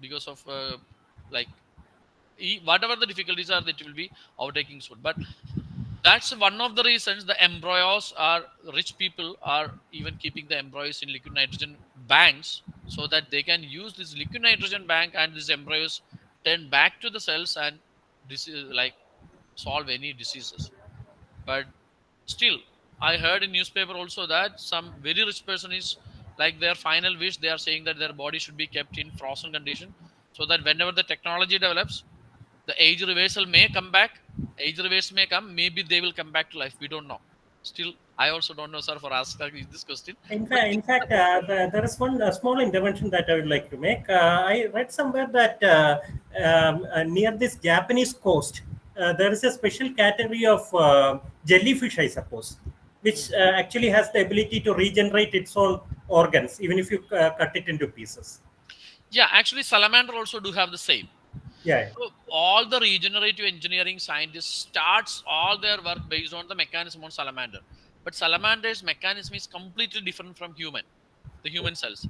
because of uh, like whatever the difficulties are that will be overtaking soon. But that's one of the reasons the embryos are rich people are even keeping the embryos in liquid nitrogen banks so that they can use this liquid nitrogen bank and these embryos turn back to the cells and this is like solve any diseases. But still i heard in newspaper also that some very rich person is like their final wish they are saying that their body should be kept in frozen condition so that whenever the technology develops the age reversal may come back. Age reversal may come. Maybe they will come back to life. We don't know. Still i also don't know sir for asking this question. In fact, in fact, uh, the- there is one uh, small intervention that I would like to make. Uh, I read somewhere that uh, um, uh, near this Japanese coast, uh, there is a special category of jellyfish, I suppose, which uh, actually has the ability to regenerate its own organs, even if you uh, cut it into pieces. yeah actually salamander also do have the same Yeah. So all the regenerative engineering scientists starts all their work based on the mechanism on salamander. But salamander's mechanism is completely different from human, the human cells.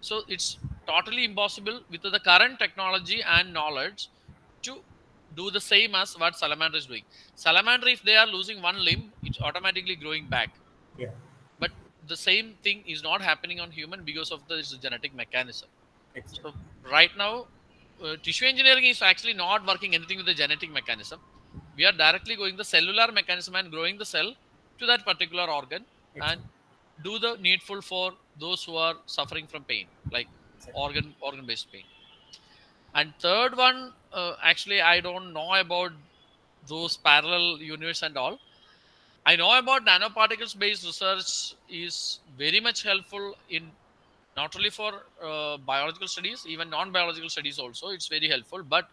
So it's totally impossible with the current technology and knowledge to do the same as what salamander is doing. Salamander, if they are losing one limb, it's automatically growing back. Yeah. But the same thing is not happening on human because of the genetic mechanism. Excellent. So right now, uh, tissue engineering is actually not working anything with the genetic mechanism. We are directly going the cellular mechanism and growing the cell to that particular organ and do the needful for those who are suffering from pain, like organ organ based pain. And third one, uh, actually, I don't know about those parallel universe and all. I know about nanoparticles based research is very much helpful in not only for uh, biological studies even non-biological studies also it's very helpful but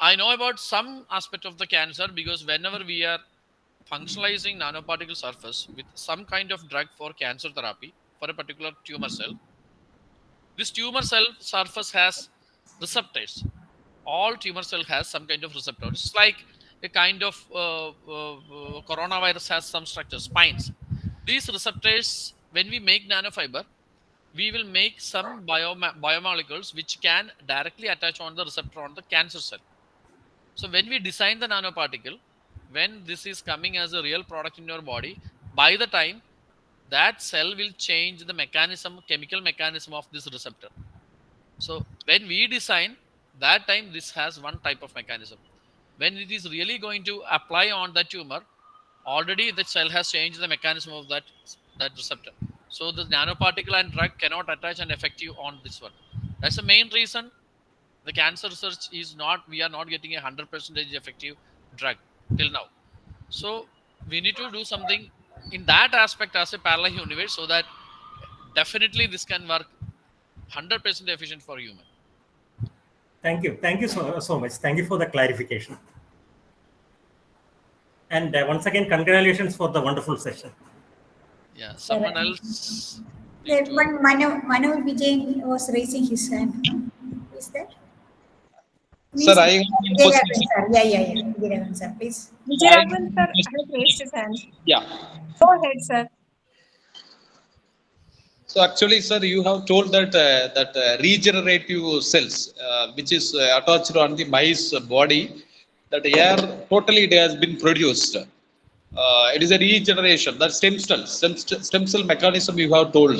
i know about some aspect of the cancer because whenever we are functionalizing nanoparticle surface with some kind of drug for cancer therapy for a particular tumor cell this tumor cell surface has receptors. All tumor cell has some kind of receptor. It's like a kind of uh, uh, uh, coronavirus has some structure spines. These receptors when we make nanofiber we will make some biomolecules which can directly attach on the receptor on the cancer cell. So when we design the nanoparticle when this is coming as a real product in your body by the time that cell will change the mechanism chemical mechanism of this receptor. So when we design that time this has one type of mechanism. When it is really going to apply on the tumor already the cell has changed the mechanism of that that receptor so the nanoparticle and drug cannot attach and affect you on this one that's the main reason the cancer research is not we are not getting a 100 percentage effective drug till now so we need to do something in that aspect as a parallel universe so that definitely this can work 100% efficient for human Thank you. Thank you so, so much. Thank you for the clarification. And uh, once again, congratulations for the wonderful session. Yeah someone else There one Manu, Manu Vijay was raising his hand. no? Is that? Sir, I have one Vijayaraghavan, question. sir. Yeah, yeah, yeah. Vijayaraghavan, sir, please. Vijayaraghavan sir has raised his hand. Yeah. Go ahead, sir. So actually, sir, you have told that uh, that uh, regenerative cells, uh, which is uh, attached on the mice body, that air totally it has been produced. Uh, it is a regeneration. That stem cell, stem, stem cell mechanism you have told.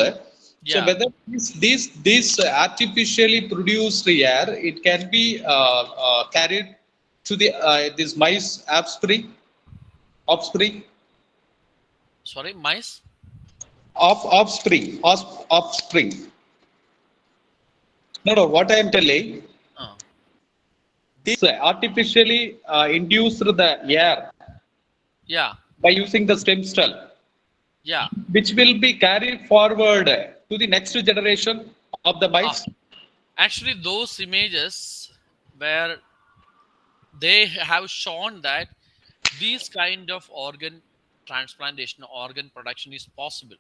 So Yeah. whether this this, this artificially produced air, it can be uh, uh, carried to the uh, this mice offspring, offspring, Sorry, mice. off offspring, off, offspring. No, no. What I am telling, Uh, this artificially uh, induced the air yeah, by using the stem cell, yeah. which will be carried forward to the next generation of the mice. Ah. Actually, those images where they have shown that these kind of organ transplantation, organ production is possible.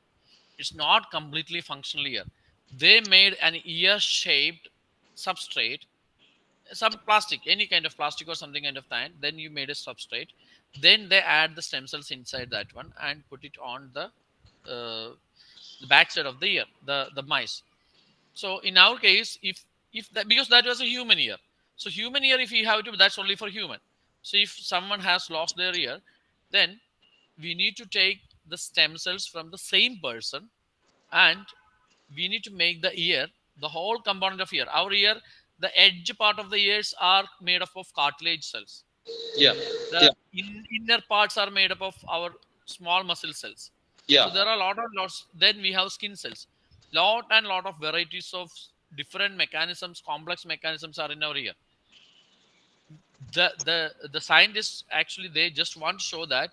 It's not completely functional ear. They made an ear-shaped substrate, some plastic, any kind of plastic or something kind of that. Then you made a substrate. Then they add the stem cells inside that one and put it on the uh, the backside of the ear, the the mice. So in our case, if if that because that was a human ear, so human ear, if you have to, that's only for human. So if someone has lost their ear, then we need to take the stem cells from the same person, and we need to make the ear the whole component of ear. Our ear, the edge part of the ears are made up of cartilage cells. Yeah, The yeah, in, inner parts are made up of our small muscle cells. yeah, So there are a lot of lots. Then we have skin cells. Lot and lot of varieties of different mechanisms, complex mechanisms are in our ear. The the the scientists actually they just want to show that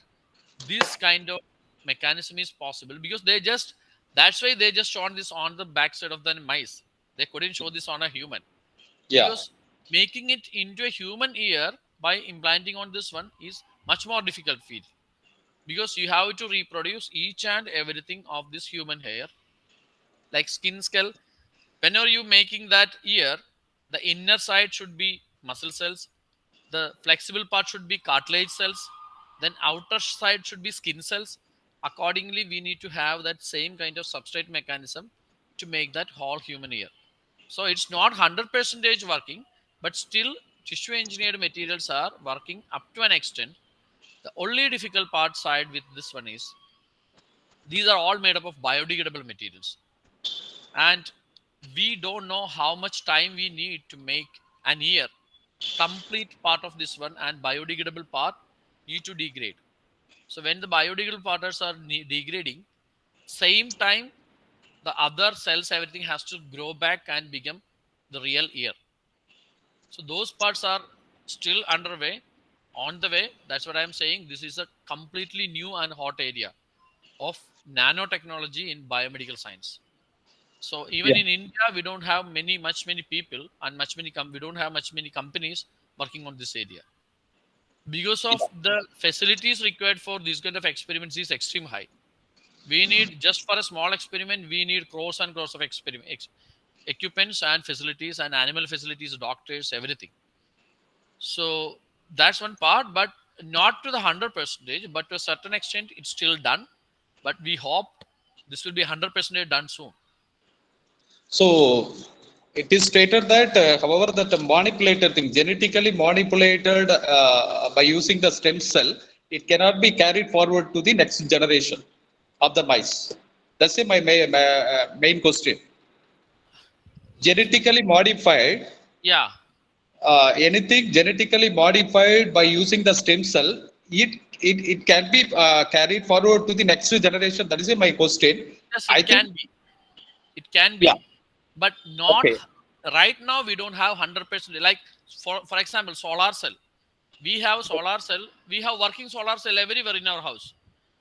this kind of mechanism is possible because they just that's why they just shown this on the backside of the mice. They couldn't show this on a human yeah, because making it into a human ear by implanting on this one is much more difficult feat because you have to reproduce each and everything of this human hair. Like skin skull whenever you making that ear the inner side should be muscle cells. The flexible part should be cartilage cells. Then outer side should be skin cells. Accordingly we need to have that same kind of substrate mechanism to make that whole human ear. So it's not 100 percentage working but still tissue engineered materials are working up to an extent. The only difficult part side with this one is these are all made up of biodegradable materials. And we don't know how much time we need to make an ear complete part of this one and biodegradable part need to degrade. So when the biodegradable parts are degrading same time the other cells everything has to grow back and become the real ear so those parts are still underway. On the way that's what i'm saying this is a completely new and hot area of nanotechnology in biomedical science. So even Yeah. in india we don't have many much many people and much many com- we don't have much many companies working on this area. Because of the facilities required for these kind of experiments is extreme high. We need just for a small experiment we need crores and crores of experiment ex- equipments and facilities and animal facilities doctors everything so that's one part but not to the 100 percentage but to a certain extent it's still done but we hope this will be 100 percentage done soon So it is stated that, uh, however, that the manipulated thing, genetically manipulated uh, by using the stem cell, it cannot be carried forward to the next generation of the mice. That's my, my, my uh, main question. Genetically modified, yeah uh, anything genetically modified by using the stem cell, it it, it can be uh, carried forward to the next generation. That is my question. yes I it can think- be it can be Yeah. but not Okay. right now we don't have 100 percent like for for example solar cell we have solar cell we have working solar cell everywhere in our house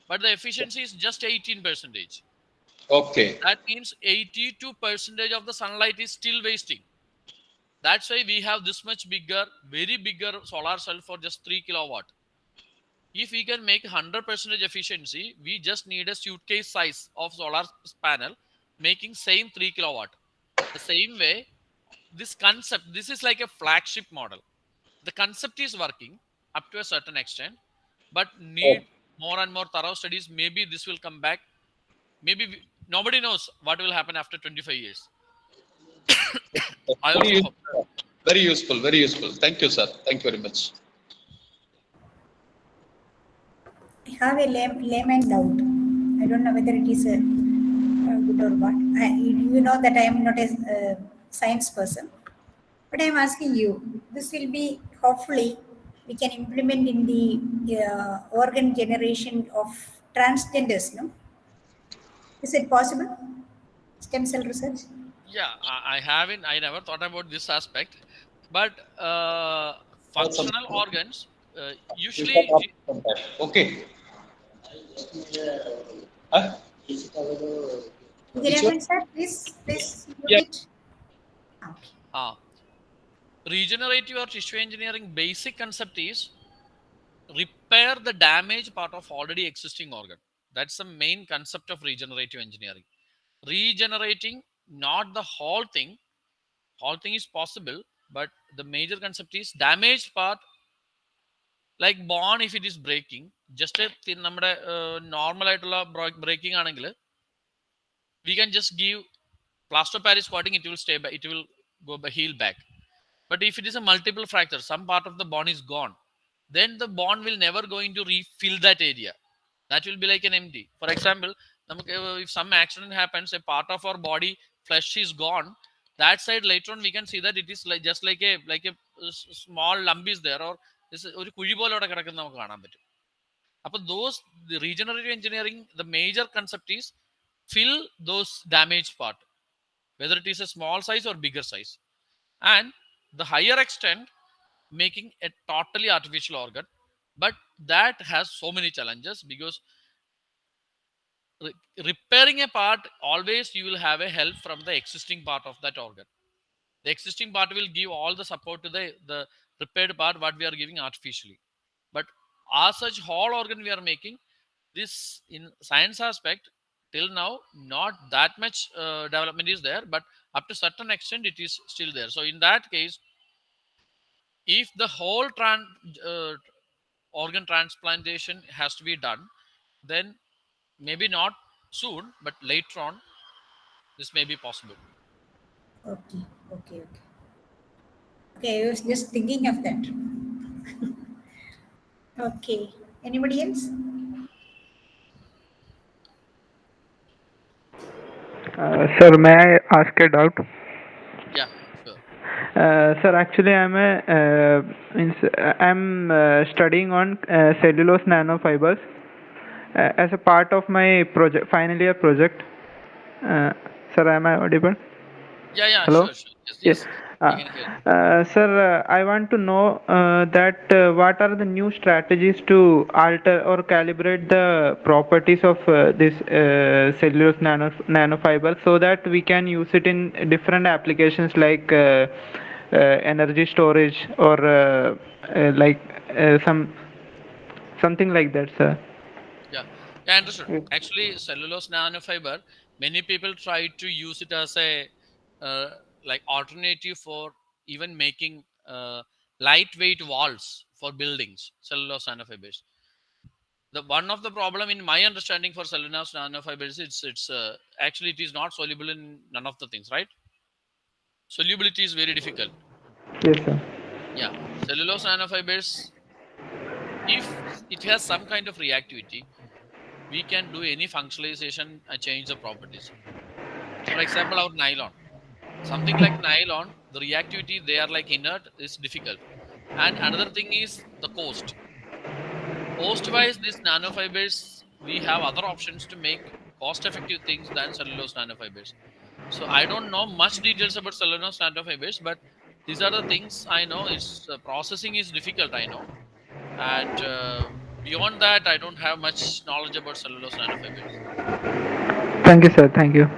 but the efficiency is just 18 percentage Okay. that means 82 percentage of the sunlight is still wasting that's why we have this much bigger very bigger solar cell for just 3 kilowatt if we can make 100 percentage efficiency we just need a suitcase size of solar panel making same 3 kilowatt the same way this concept this is like a flagship model the concept is working up to a certain extent, but need oh. more and more thorough studies. Maybe this will come back. Maybe nobody knows what will happen after 25 years. I Very also useful. Very useful. Very useful. Thank you, sir. Thank you very much. I have a lame, layman doubt. I don't know whether it is a, uh good or what. I, you know that I am not a uh, science person, but I am asking you. This will be hopefully we can implement in the uh, organ generation of transgenders. No, is it possible? Stem cell research. Yeah, I, I haven't. I never thought about this aspect, but uh, functional organs uh, usually. Okay. Huh? Giravan sir, please, please. use Yeah. Okay. Ah, regenerative or tissue engineering basic concept is repair the damaged part of already existing organ. That's the main concept of regenerative engineering. Regenerating not the whole thing, whole thing is possible, but the major concept is damaged part like bone if it is breaking just a thin നമ്മുടെ normal ആയിട്ടുള്ള breaking ആണെങ്കിൽ we can just give plaster of paris coating it will stay back it will go ba- heal back but if it is a multiple fracture some part of the bone is gone then the bone will never going to refill that area that will be like an empty for example നമുക്ക് if some accident happens a part of our body flesh is gone that side later on we can see that it is like just like a like a s- small lump is there or this ഒരു കുഴി പോലെ അവിടെ കിടക്കുന്നത് നമുക്ക് കാണാൻ പറ്റും അപ്പൊ those the regenerative engineering the major concept is fill those damaged part whether it is a small size or bigger size and the higher extent making a totally artificial organ but that has so many challenges because re- repairing a part always you will have a help from the existing part of that organ. The existing part will give all the support to the the repaired part what we are giving artificially. But as such whole organ we are making this in science aspect till now not that much uh, development is there but up to certain extent it is still there. So in that case if the whole tran- uh, organ transplantation has to be done then maybe not soon but later on this may be possible Okay, okay, okay. Okay, I was just thinking of that. okay, anybody else? Uh, sir, may I ask a doubt? Uh, sir, actually, I'm a uh, uh, I'm uh, studying on uh, cellulose nanofibers uh, as a part of my project, final year project. Uh, sir, am I audible? yeah yeah Hello? sure, sure. yes, Yes. yes. Uh, I can hear. uh, sir, uh, I want to know uh, that uh, what are the new strategies to alter or calibrate the properties of uh, this uh, cellulose nano nanofiber so that we can use it in different applications like uh, uh, energy storage or uh, uh, like uh, some something like that, sir. Yeah, yeah, understood. Actually, cellulose nanofiber, many people try to use it as a uh, like alternative for even making uh, lightweight walls for buildings. Cellulose nanofibers. The one of the problem in my understanding for cellulose nanofibers, it's it's uh, actually it is not soluble in none of the things, right? Solubility is very difficult. Yes, sir. Yeah, cellulose nanofibers, if it has some kind of reactivity, we can do any functionalization and change the properties. For example, our nylon. Something like nylon, the reactivity they are like inert is difficult. And another thing is the cost. Cost wise, these nanofibers, we have other options to make cost effective things than cellulose nanofibers. So I don't know much details about cellulose nanofibers, but these are the things I know. Is uh, processing is difficult, I know, and uh, beyond that, I don't have much knowledge about cellulose nanofibers Thank you, sir. Thank you.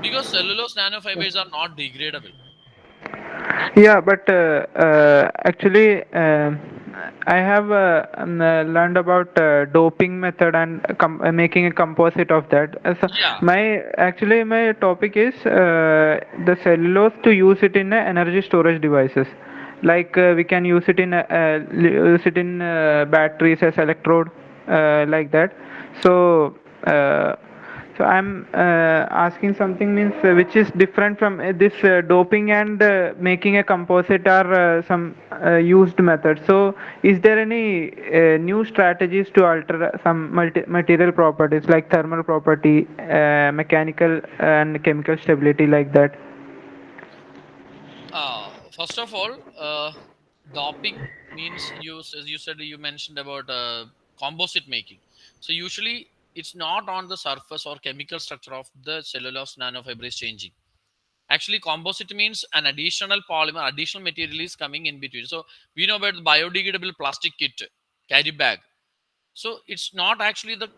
Because cellulose nanofibers are not degradable. Yeah, but uh, uh, actually, uh, I have uh, um, uh, learned about uh, doping method and making a composite of that. So Yeah. my actually my topic is the cellulose to use it in energy storage devices. like uh, we can use it in use it in uh, batteries as electrode uh, like that so uh, so i'm uh, asking something means uh, which is different from uh, this uh, doping and uh, making a composite are uh, some used methods so is there any new strategies to alter some material properties like thermal property mechanical and chemical stability like that Uh, first of all, doping means you, as you said, you mentioned about composite making. So usually it's not on the surface or chemical structure of the cellulose nanofiber is changing. Actually, composite means an additional polymer, additional material is coming in between. So we know about the biodegradable plastic kit, carry bag. So it's not actually the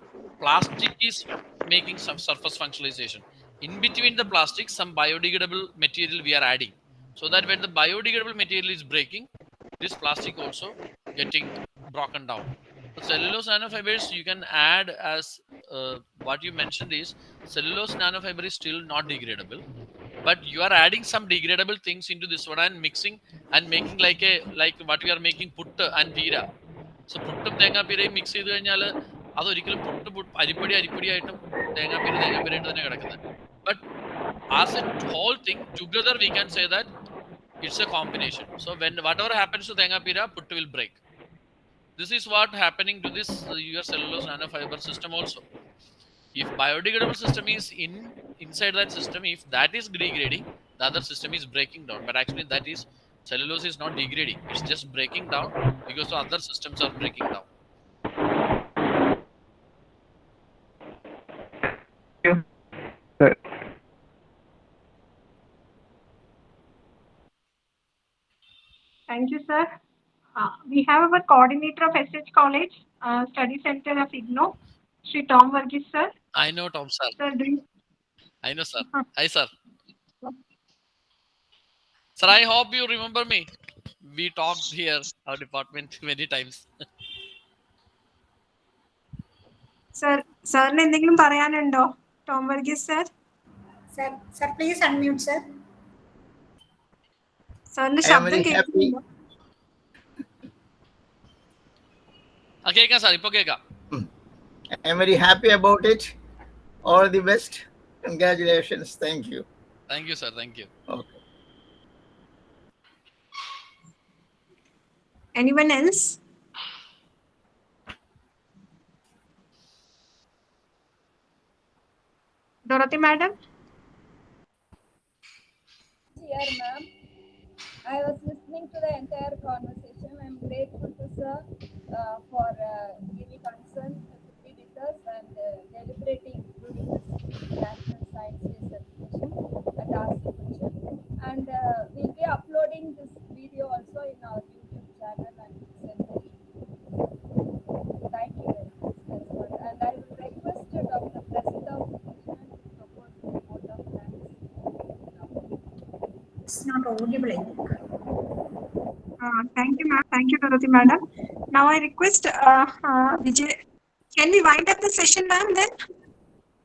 plastic is making some surface functionalization. In between the plastic, some biodegradable material we are adding. So that when the biodegradable material is breaking, this plastic also getting broken down The cellulose nanofibers you can add as uh, what you mentioned is cellulose nanofiber is still not degradable, but you are adding some degradable things into this one and mixing and making like a like what we are making putta and pira. So പുട്ടും തേങ്ങാപ്പീരയും mix ചെയ്ത് കഴിഞ്ഞാൽ അതൊരിക്കലും പുട്ട് പുട്ട് അരിപ്പടി അരിപ്പടിയായിട്ടും തേങ്ങാപ്പീര തേങ്ങാപ്പീരായിട്ട് തന്നെ കിടക്കുന്നത് but as A whole thing together we can say that it's A combination so when what ever happens to തേങ്ങാപ്പീര puttu will break this is what happening to this uh, your cellulose nanofiber system also if biodegradable system is in inside that system if that is degrading the other system is breaking down but actually that is cellulose is not degrading it's just breaking down because the other systems are breaking down. Thank you, sir. Uh, we have our coordinator of SH College, uh, Study Center of IGNOU, Sri Tom Varghese, sir. I know Tom, sir. Sir, do you... I know, sir. Hi, sir. Sir, I hope you remember me. We talked here, our department, many times. sir, sir, എന്തെങ്കിലും പറയാനുണ്ടോ Tom Sir. Sir, sir sir please Sir. Sir സാറിന്റെ ശബ്ദം happy. കേൾക്കാം sir ഇപ്പൊ കേൾക്കാം I am very happy about it. All the best. Congratulations. Thank you. Thank you sir thank you Okay. Anyone else? Dorothy madam? Here, ma'am. I was listening to the entire conversation. I'm grateful to sir uh, for uh, giving concern with us and uh, deliberating National Science celebration and asking questions. And uh, we'll be uploading this video also in our YouTube channel and send. Thank you very much. And I will request uh, Dr. Krishnan to propose the vote of thanks. It's not audible, I think. Uh, thank you, ma'am. Thank you, Dorothy madam. Now I request uh, uh, Vijay. Can we wind up the session, ma'am? Then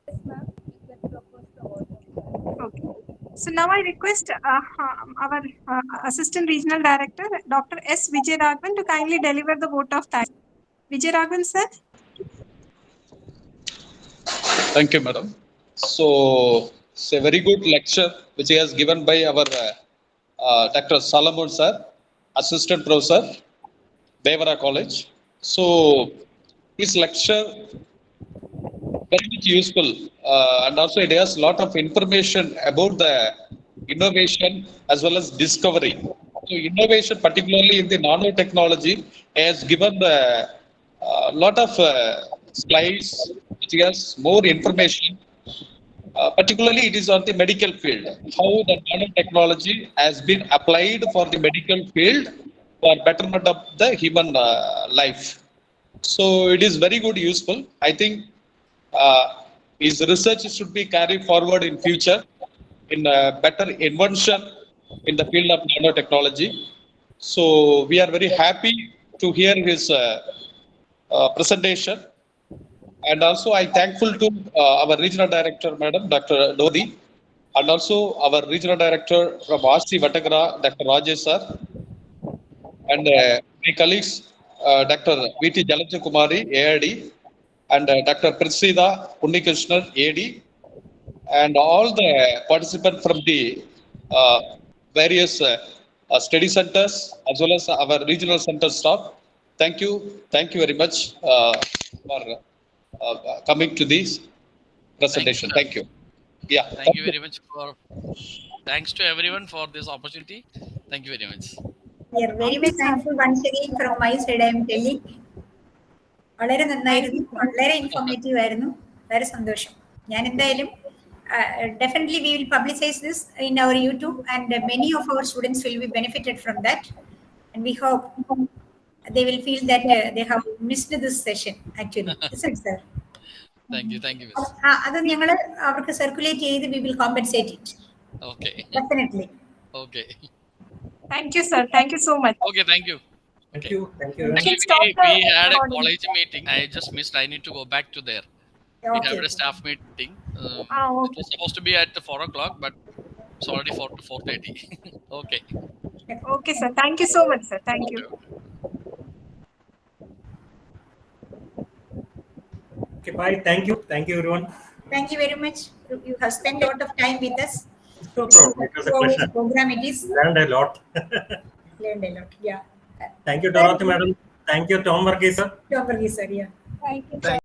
Yes, ma'am. Okay. So now I request uh, um, our uh, Assistant Regional Director, Dr. S. Vijay Raghavan, to kindly deliver the vote of thanks. Vijay Raghavan, sir. Thank you, madam. So it's a very good lecture which he has given by our uh, Dr. Shalumon sir, Assistant Professor, Thevara College. So his lecture very much useful uh, and also it has a lot of information about the innovation as well as discovery. So innovation, particularly in the nanotechnology, has given the uh, lot of uh, slides which has more information. Uh, particularly, it is on the medical field. How the nanotechnology has been applied for the medical field for betterment of the human uh, life. So it is very good, useful. I think uh, his research should be carried forward in future in better invention in the field of nanotechnology. So we are very happy to hear his uh, uh, presentation. And also I thankful to uh, our regional director, Madam Dr. Dodi, and also our regional director from RC Vatakara, Dr. Rajesh sir. And uh, my colleagues, uh, Dr. V.T. Jalaja Kumari, AID, and uh, Dr. Prasida Unnikrishnan, AD, and all the participants from the uh, various uh, uh, study centers as well as our regional center staff. Thank you, thank you very much uh, for uh, coming to this presentation. sir. Thank you. Yeah. Thank you very much for. Thanks to everyone for this opportunity. Thank you very much. We are very much thankful once again from my side, I am telling. വളരെ നന്നായിരുന്നു വളരെ informative ആയിരുന്നു വളരെ സന്തോഷം ഞാൻ എന്തായാലും definitely we will publicise this in our YouTube and many of our students will be benefited from that and we hope they will feel that uh, they have missed this session actually isn't sir Thank you. Thank you. Miss. അത് ഞങ്ങൾ അവർക്ക് circulate ചെയ്ത് we will compensate it Okay. Definitely Okay. Thank you, sir. Thank you so much. Okay. Thank you. Thank you. Thank you. can Actually, we, we had a college meeting. I just missed. I need to go back to there. We Okay. had a staff meeting. Uh, Ah, It was supposed to be at the four o'clock, but it's already four to four thirty. okay. Okay, sir. Thank you so much, sir. Thank you. Okay, bye. Thank you. Thank you, everyone. Thank you very much. You you have spent a lot of time with us. No problem. It was a So, program it is Learned a lot. learned a lot. Yeah. Thank you, Dorothy, madam. Thank you, Tom Varghese, sir. Don't sir. Yeah. Thank you. Thank